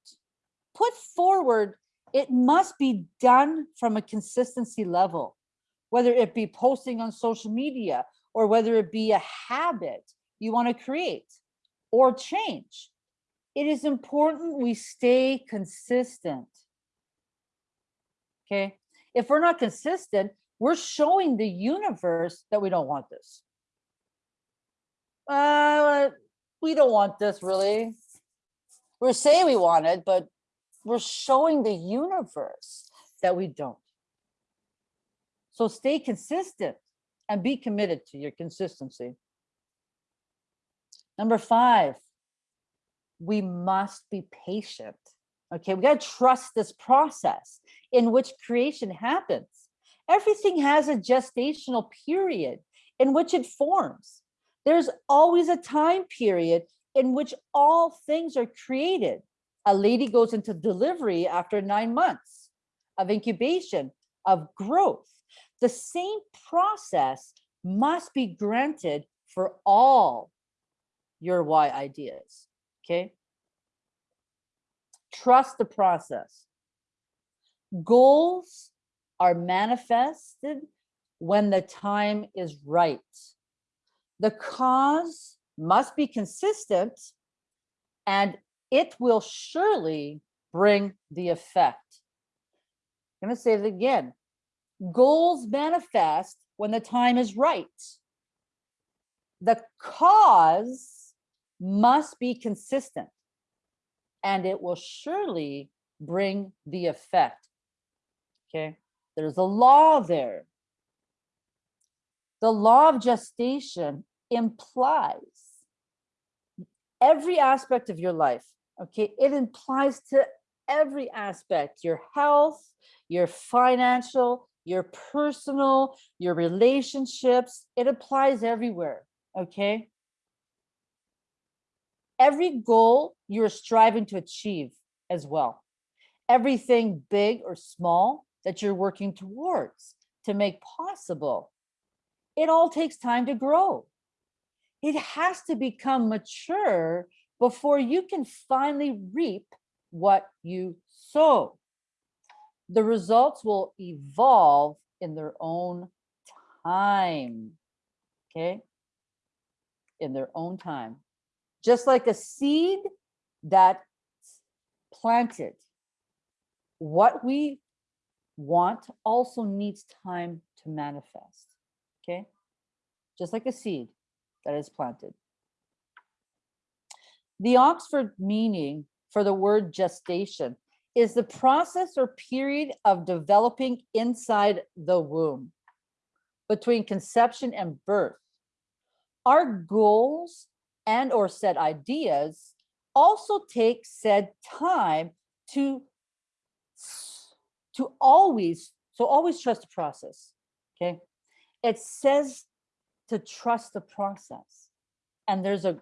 Put forward, it must be done from a consistency level, whether it be posting on social media or whether it be a habit you want to create or change. It is important we stay consistent. Okay. If we're not consistent, we're showing the universe that we don't want this. Uh, we don't want this really. We're saying we want it, but we're showing the universe that we don't. So stay consistent and be committed to your consistency. Number five, we must be patient. Okay, we got to trust this process in which creation happens. Everything has a gestational period in which it forms. There's always a time period in which all things are created. A lady goes into delivery after nine months of incubation, of growth. The same process must be granted for all your Y ideas, okay? Trust the process. Goals are manifested when the time is right. The cause must be consistent and it will surely bring the effect. I'm going to say it again. Goals manifest when the time is right. The cause must be consistent and it will surely bring the effect. Okay, there's a law there. The law of gestation implies every aspect of your life. Okay, it implies to every aspect your health, your financial, your personal, your relationships. It applies everywhere. Okay. Every goal you're striving to achieve as well. Everything big or small that you're working towards to make possible. It all takes time to grow it has to become mature before you can finally reap what you sow. The results will evolve in their own time. Okay. In their own time. Just like a seed that planted. What we want also needs time to manifest. Okay. Just like a seed that is planted. The Oxford meaning for the word gestation is the process or period of developing inside the womb between conception and birth. Our goals and or set ideas also take said time to to always so always trust the process okay it says to trust the process and there's a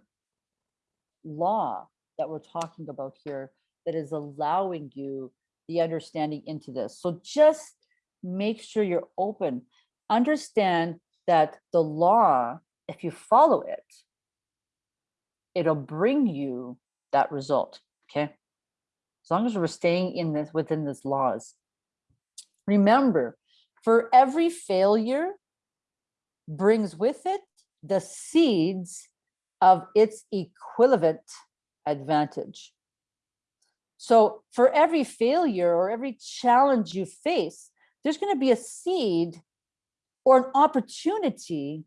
law that we're talking about here that is allowing you the understanding into this. So just make sure you're open. Understand that the law if you follow it it'll bring you that result okay? As long as we're staying in this within this laws. Remember for every failure brings with it the seeds of its equivalent advantage so for every failure or every challenge you face there's going to be a seed or an opportunity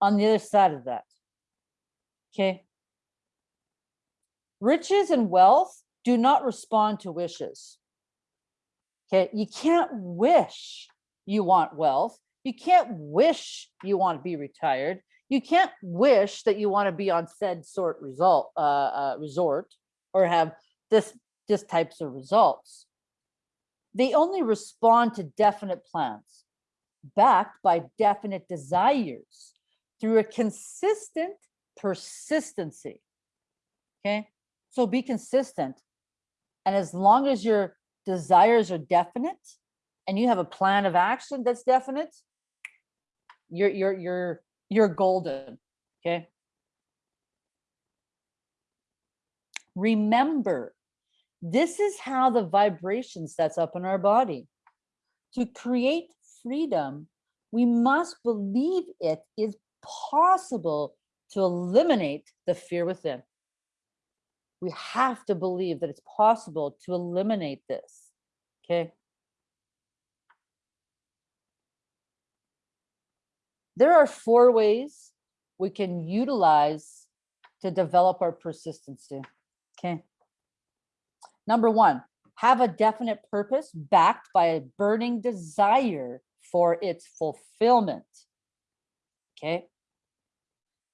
on the other side of that okay riches and wealth do not respond to wishes. Okay, you can't wish you want wealth. You can't wish you want to be retired. You can't wish that you want to be on said sort result uh, uh, resort or have this this types of results. They only respond to definite plans, backed by definite desires through a consistent persistency. Okay, so be consistent. And as long as your desires are definite and you have a plan of action that's definite, you're you're you're you're golden. Okay. Remember, this is how the vibration sets up in our body. To create freedom, we must believe it is possible to eliminate the fear within we have to believe that it's possible to eliminate this. Okay. There are four ways we can utilize to develop our persistency. Okay. Number one, have a definite purpose backed by a burning desire for its fulfillment. Okay.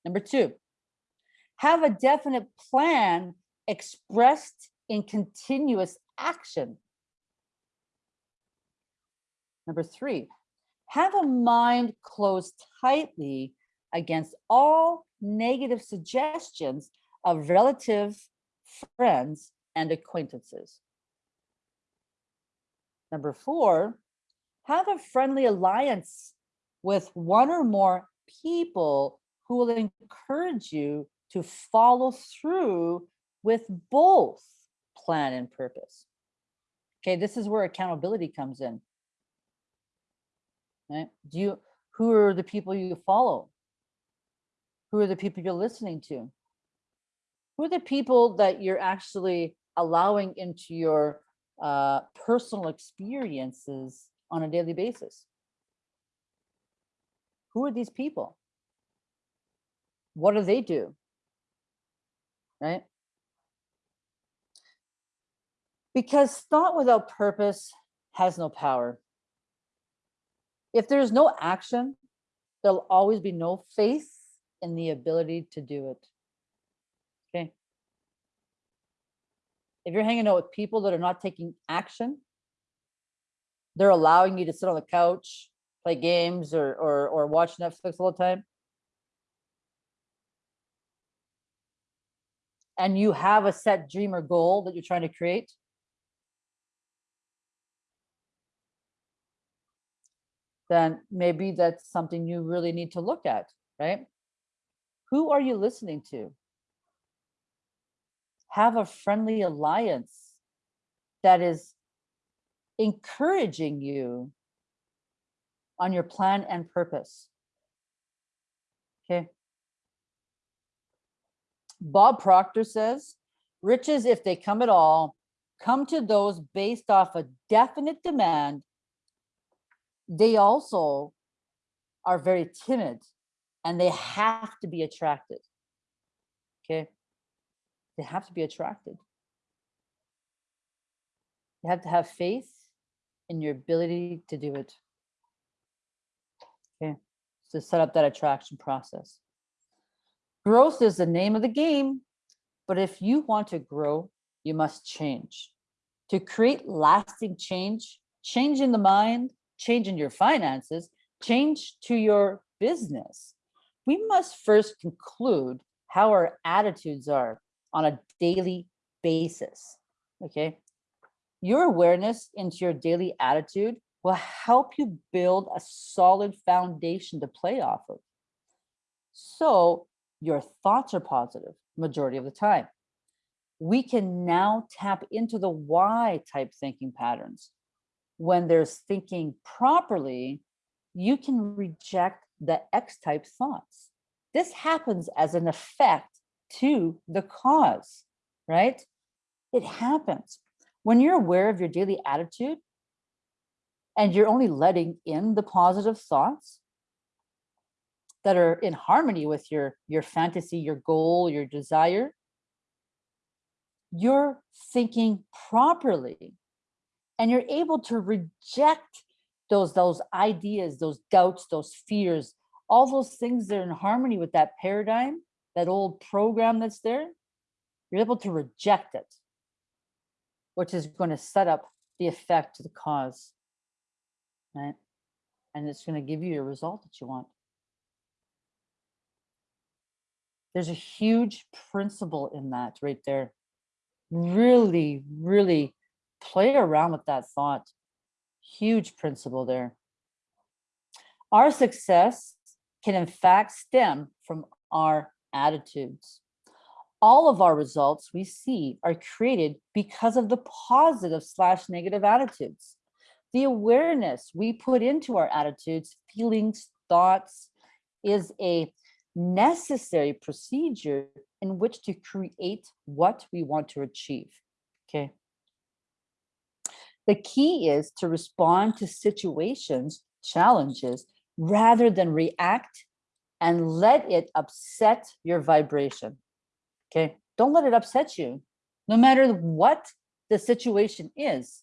Number two, have a definite plan expressed in continuous action. Number three, have a mind closed tightly against all negative suggestions of relative friends and acquaintances. Number four, have a friendly alliance with one or more people who will encourage you to follow through with both plan and purpose. Okay, this is where accountability comes in. Right? Do you who are the people you follow? Who are the people you're listening to? Who are the people that you're actually allowing into your uh, personal experiences on a daily basis? Who are these people? What do they do? Right? Because thought without purpose has no power. If there's no action, there'll always be no faith in the ability to do it. Okay. If you're hanging out with people that are not taking action, they're allowing you to sit on the couch, play games or or or watch Netflix all the time. And you have a set dream or goal that you're trying to create. Then maybe that's something you really need to look at, right? Who are you listening to? Have a friendly alliance that is encouraging you on your plan and purpose. Okay. Bob Proctor says, riches, if they come at all, come to those based off a definite demand. They also are very timid and they have to be attracted. Okay. They have to be attracted. You have to have faith in your ability to do it. Okay, to set up that attraction process. Growth is the name of the game, but if you want to grow, you must change. To create lasting change, change in the mind, change in your finances, change to your business, we must first conclude how our attitudes are on a daily basis. Okay. Your awareness into your daily attitude will help you build a solid foundation to play off of. So your thoughts are positive majority of the time. We can now tap into the Y type thinking patterns. When there's thinking properly, you can reject the X type thoughts. This happens as an effect to the cause, right? It happens. When you're aware of your daily attitude and you're only letting in the positive thoughts that are in harmony with your, your fantasy, your goal, your desire, you're thinking properly and you're able to reject those, those ideas, those doubts, those fears, all those things that are in harmony with that paradigm, that old program that's there, you're able to reject it, which is going to set up the effect to the cause, right? And it's going to give you a result that you want. There's a huge principle in that right there. Really, really play around with that thought. Huge principle there. Our success can in fact stem from our attitudes. All of our results we see are created because of the positive slash negative attitudes. The awareness we put into our attitudes, feelings, thoughts is a necessary procedure in which to create what we want to achieve. Okay. The key is to respond to situations, challenges, rather than react and let it upset your vibration. Okay, don't let it upset you, no matter what the situation is.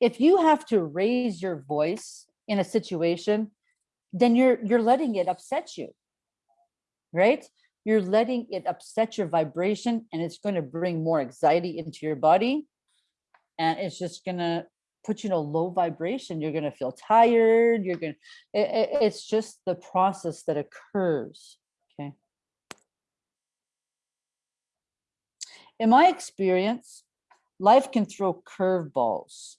If you have to raise your voice in a situation, then you're you're letting it upset you, right? You're letting it upset your vibration and it's going to bring more anxiety into your body. And it's just going to put you in a low vibration. You're going to feel tired. You're going to, it, it's just the process that occurs. Okay. In my experience, life can throw curveballs,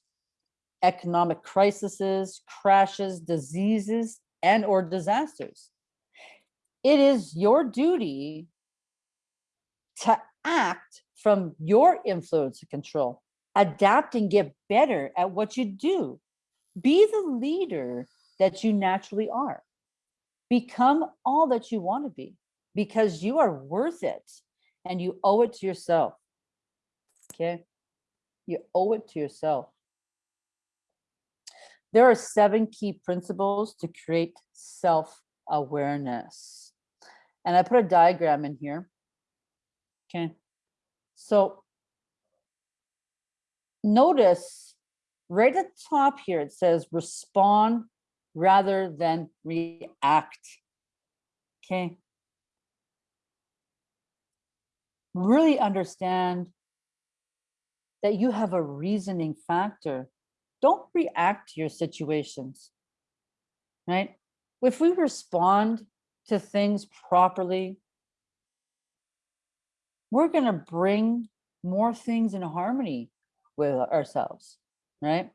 economic crises, crashes, diseases, and or disasters. It is your duty to act from your influence and control adapt and get better at what you do. Be the leader that you naturally are. Become all that you want to be because you are worth it and you owe it to yourself. Okay. You owe it to yourself. There are seven key principles to create self-awareness. And I put a diagram in here. Okay. So notice right at the top here, it says respond rather than react. Okay. Really understand that you have a reasoning factor. Don't react to your situations, right? If we respond to things properly, we're going to bring more things in harmony with ourselves, right?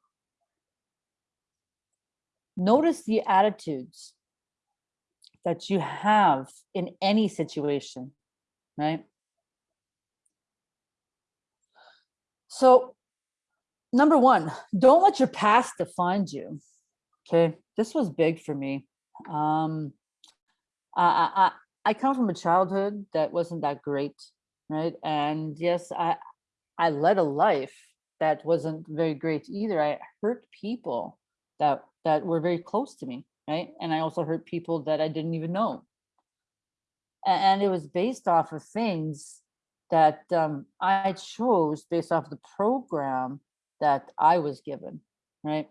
Notice the attitudes that you have in any situation, right? So number one, don't let your past define you. Okay, this was big for me. Um, I, I, I come from a childhood that wasn't that great, right? And yes, I, I led a life that wasn't very great either. I hurt people that that were very close to me, right? And I also hurt people that I didn't even know. And it was based off of things that um, I chose based off the program that I was given, right?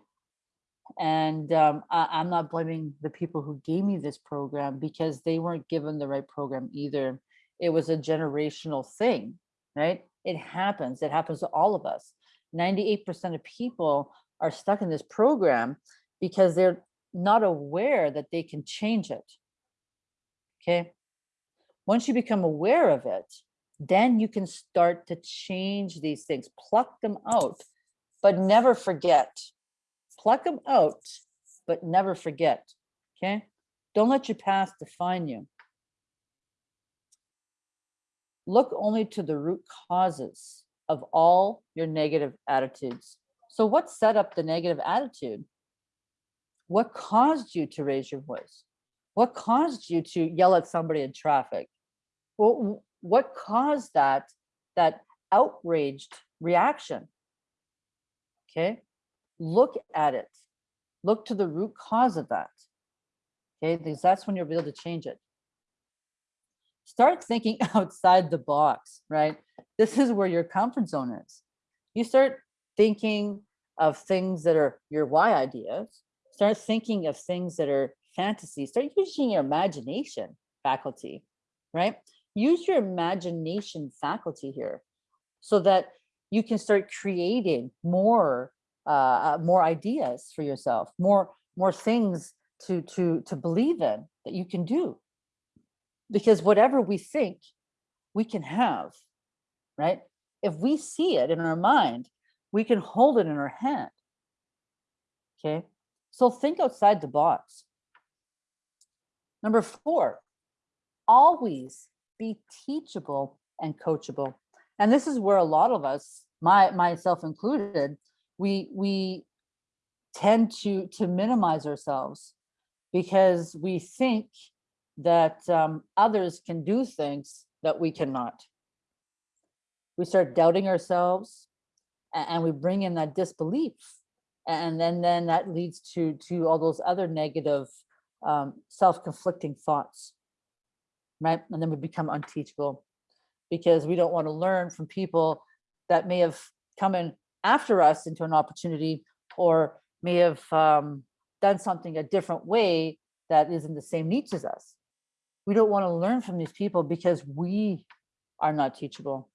And um, I, I'm not blaming the people who gave me this program because they weren't given the right program either. It was a generational thing, right? It happens. It happens to all of us. 98% of people are stuck in this program because they're not aware that they can change it. Okay. Once you become aware of it, then you can start to change these things, pluck them out, but never forget. Pluck them out, but never forget. Okay. Don't let your past define you. Look only to the root causes of all your negative attitudes. So what set up the negative attitude? What caused you to raise your voice? What caused you to yell at somebody in traffic? Well, what caused that, that outraged reaction? Okay, look at it. Look to the root cause of that. Okay, because that's when you'll be able to change it. Start thinking outside the box, right? This is where your comfort zone is. You start thinking of things that are your Y ideas. Start thinking of things that are fantasy. Start using your imagination faculty, right? Use your imagination faculty here so that you can start creating more uh, more ideas for yourself, more more things to to to believe in that you can do. Because whatever we think, we can have, right? If we see it in our mind, we can hold it in our hand. Okay, so think outside the box. Number four, always be teachable and coachable. And this is where a lot of us, my myself included, we we tend to to minimize ourselves because we think that um, others can do things that we cannot. We start doubting ourselves and, we bring in that disbelief. And then, then that leads to, to all those other negative um, self-conflicting thoughts, right? And then we become unteachable because we don't want to learn from people that may have come in after us into an opportunity or may have um, done something a different way that is in the same niche as us. We don't want to learn from these people because we are not teachable.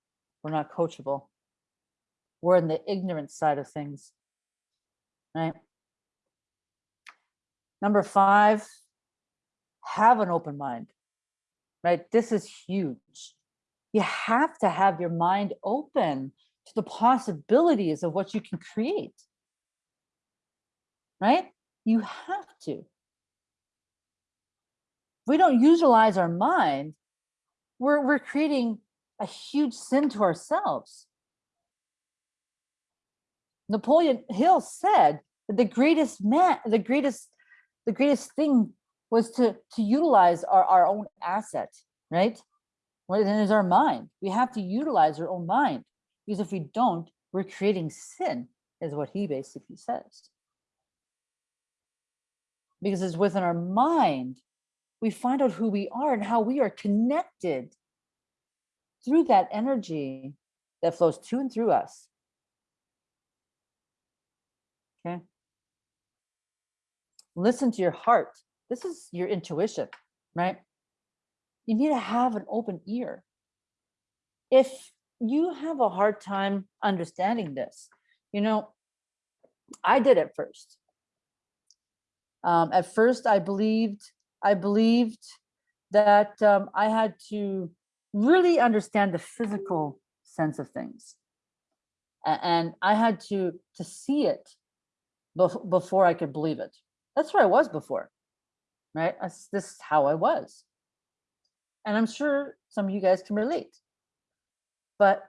We're not coachable. We're in the ignorant side of things, right? Number five, have an open mind, right? This is huge. You have to have your mind open to the possibilities of what you can create, right? You have to. We don't utilize our mind, we're, we're creating a huge sin to ourselves. Napoleon Hill said that the greatest man, the greatest, the greatest thing was to, to utilize our, our own asset, right? Well, then is our mind. We have to utilize our own mind because if we don't, we're creating sin, is what he basically says. Because it's within our mind, we find out who we are and how we are connected through that energy that flows to and through us. Okay. Listen to your heart. This is your intuition, right? You need to have an open ear. If you have a hard time understanding this, you know, I did at first. Um, at first, I believed, I believed that um, I had to really understand the physical sense of things. And I had to, to see it bef- before I could believe it. That's where I was before, right? That's, this is how I was. And I'm sure some of you guys can relate. But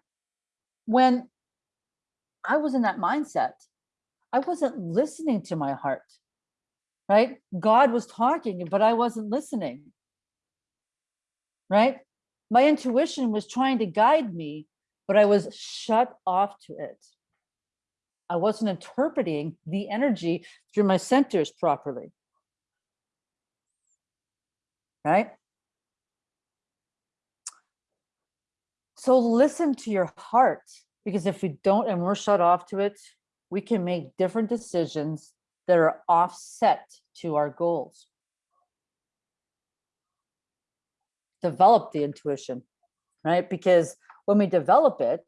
when I was in that mindset, I wasn't listening to my heart, right? God was talking, but I wasn't listening, right? My intuition was trying to guide me, but I was shut off to it. I wasn't interpreting the energy through my centers properly. Right? So listen to your heart, because if we don't and we're shut off to it, we can make different decisions that are offset to our goals. Develop the intuition, right? Because when we develop it,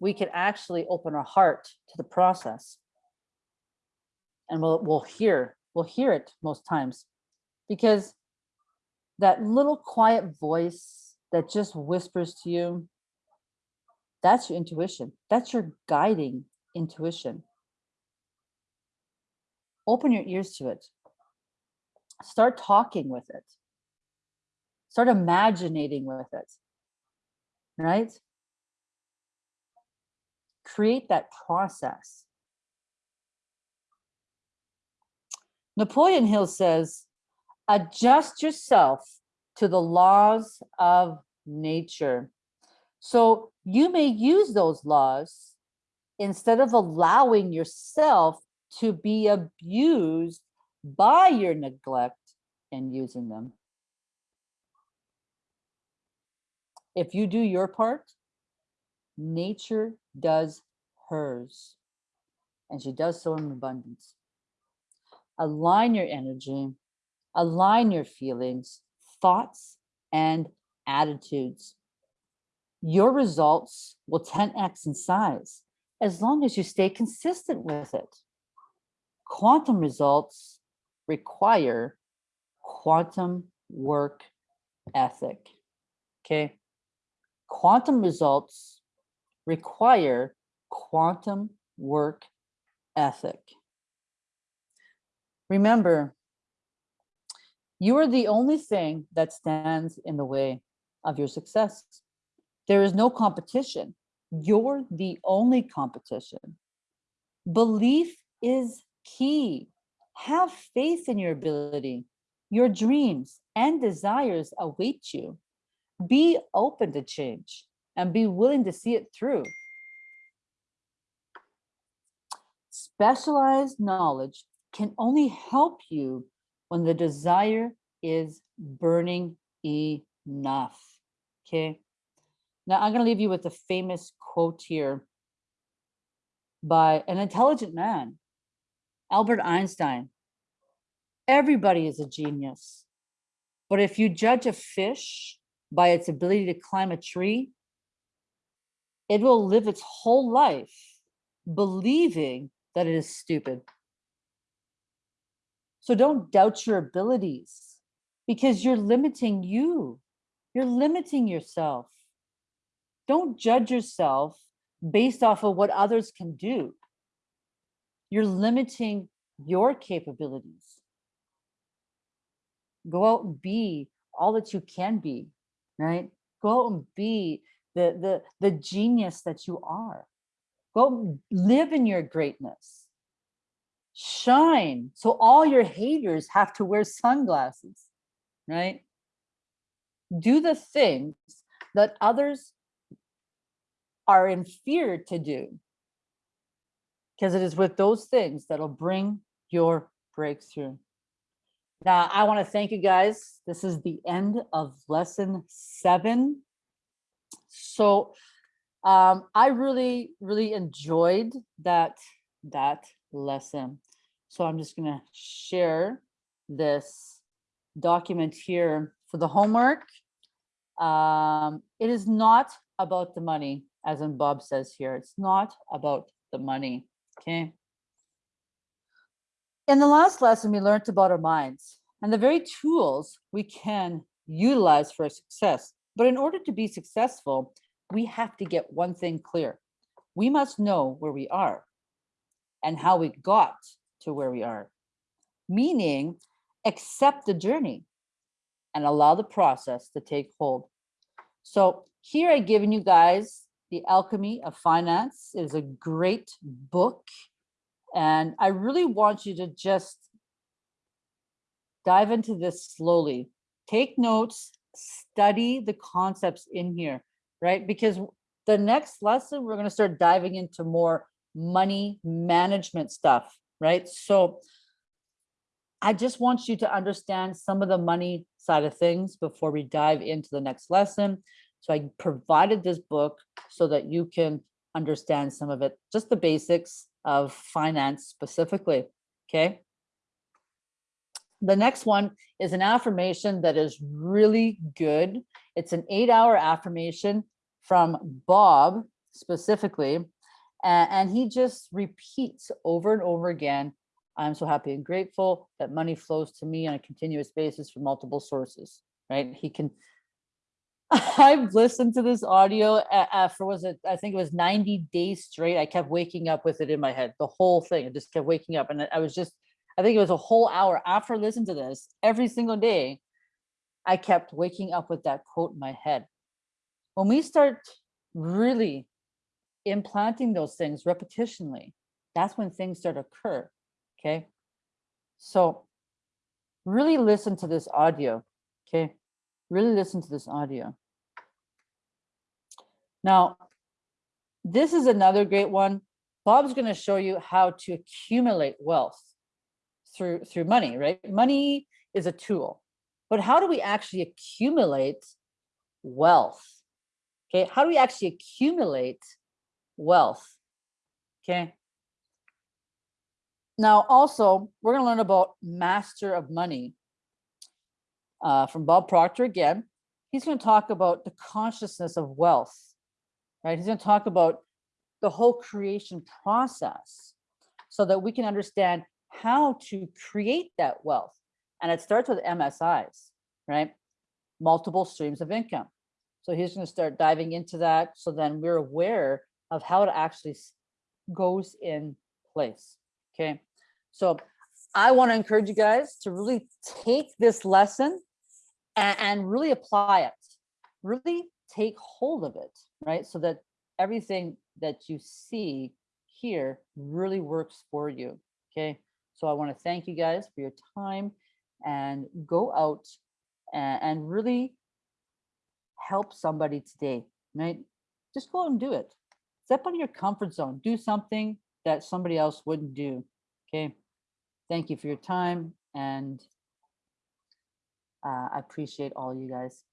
we can actually open our heart to the process. And we'll, we'll hear, we'll hear it most times because that little quiet voice that just whispers to you, that's your intuition. That's your guiding intuition. Open your ears to it. Start talking with it. Start imaginating with it. Right? Create that process. Napoleon Hill says, adjust yourself to the laws of nature. So you may use those laws instead of allowing yourself to be abused by your neglect and using them. If you do your part, nature does hers, and she does so in abundance. Align your energy, align your feelings, thoughts, and attitudes. Your results will 10x in size as long as you stay consistent with it. Quantum results require quantum work ethic. Okay. Quantum results require quantum work ethic. Remember, you are the only thing that stands in the way of your success. There is no competition. You're the only competition. Belief is key. Have faith in your ability. Your dreams and desires await you. Be open to change and be willing to see it through. Specialized knowledge can only help you when the desire is burning enough. Okay. Now I'm going to leave you with a famous quote here by an intelligent man, Albert Einstein. Everybody is a genius. But if you judge a fish by its ability to climb a tree, it will live its whole life believing that it is stupid. So don't doubt your abilities because you're limiting you. You're limiting yourself. Don't judge yourself based off of what others can do. You're limiting your capabilities. Go out and be all that you can be, right? Go out and be the, the, the genius that you are. Go live in your greatness. Shine. So all your haters have to wear sunglasses, right? Do the things that others are in fear to do. Because it is with those things that'll bring your breakthrough. Now, I want to thank you guys. This is the end of lesson seven. So um, I really, really enjoyed that, that lesson. So I'm just going to share this document here for the homework. Um, it is not about the money, as in Bob says here. It's not about the money, okay? In the last lesson, we learned about our minds and the very tools we can utilize for success. But in order to be successful, we have to get one thing clear. We must know where we are and how we got to where we are, meaning accept the journey and allow the process to take hold. So here I've given you guys The Alchemy of Finance is a great book. And I really want you to just dive into this slowly. Take notes, study the concepts in here, right? Because the next lesson, we're going to start diving into more money management stuff, right? So I just want you to understand some of the money side of things before we dive into the next lesson. So I provided this book so that you can understand some of it, just the basics of finance specifically, okay? The next one is an affirmation that is really good. It's an eight hour affirmation from Bob specifically. And, he just repeats over and over again, I'm so happy and grateful that money flows to me on a continuous basis from multiple sources, right? He can, I've listened to this audio uh, uh, for was it, I think it was 90 days straight. I kept waking up with it in my head, the whole thing. I just kept waking up and I- I was just, I think it was a whole hour after I listened to this every single day. I kept waking up with that quote in my head. When we start really implanting those things repetitionally, that's when things start to occur. Okay. So really listen to this audio. Okay. Really listen to this audio. Now, this is another great one. Bob's going to show you how to accumulate wealth through through money, right? Money is a tool. But how do we actually accumulate wealth? Okay, how do we actually accumulate wealth? Okay. Now, also, we're going to learn about master of money uh, from Bob Proctor again. He's going to talk about the consciousness of wealth, right? He's going to talk about the whole creation process so that we can understand how to create that wealth. And it starts with MSIs, right? Multiple streams of income. So he's going to start diving into that. So then we're aware of how it actually goes in place. Okay. So I want to encourage you guys to really take this lesson and, and really apply it. Really take hold of it, right? So that everything that you see here really works for you. Okay. So I want to thank you guys for your time and go out and, and really help somebody today, right? Just go out and do it. Step out of your comfort zone. Do something that somebody else wouldn't do. Okay. Thank you for your time and uh, I appreciate all you guys.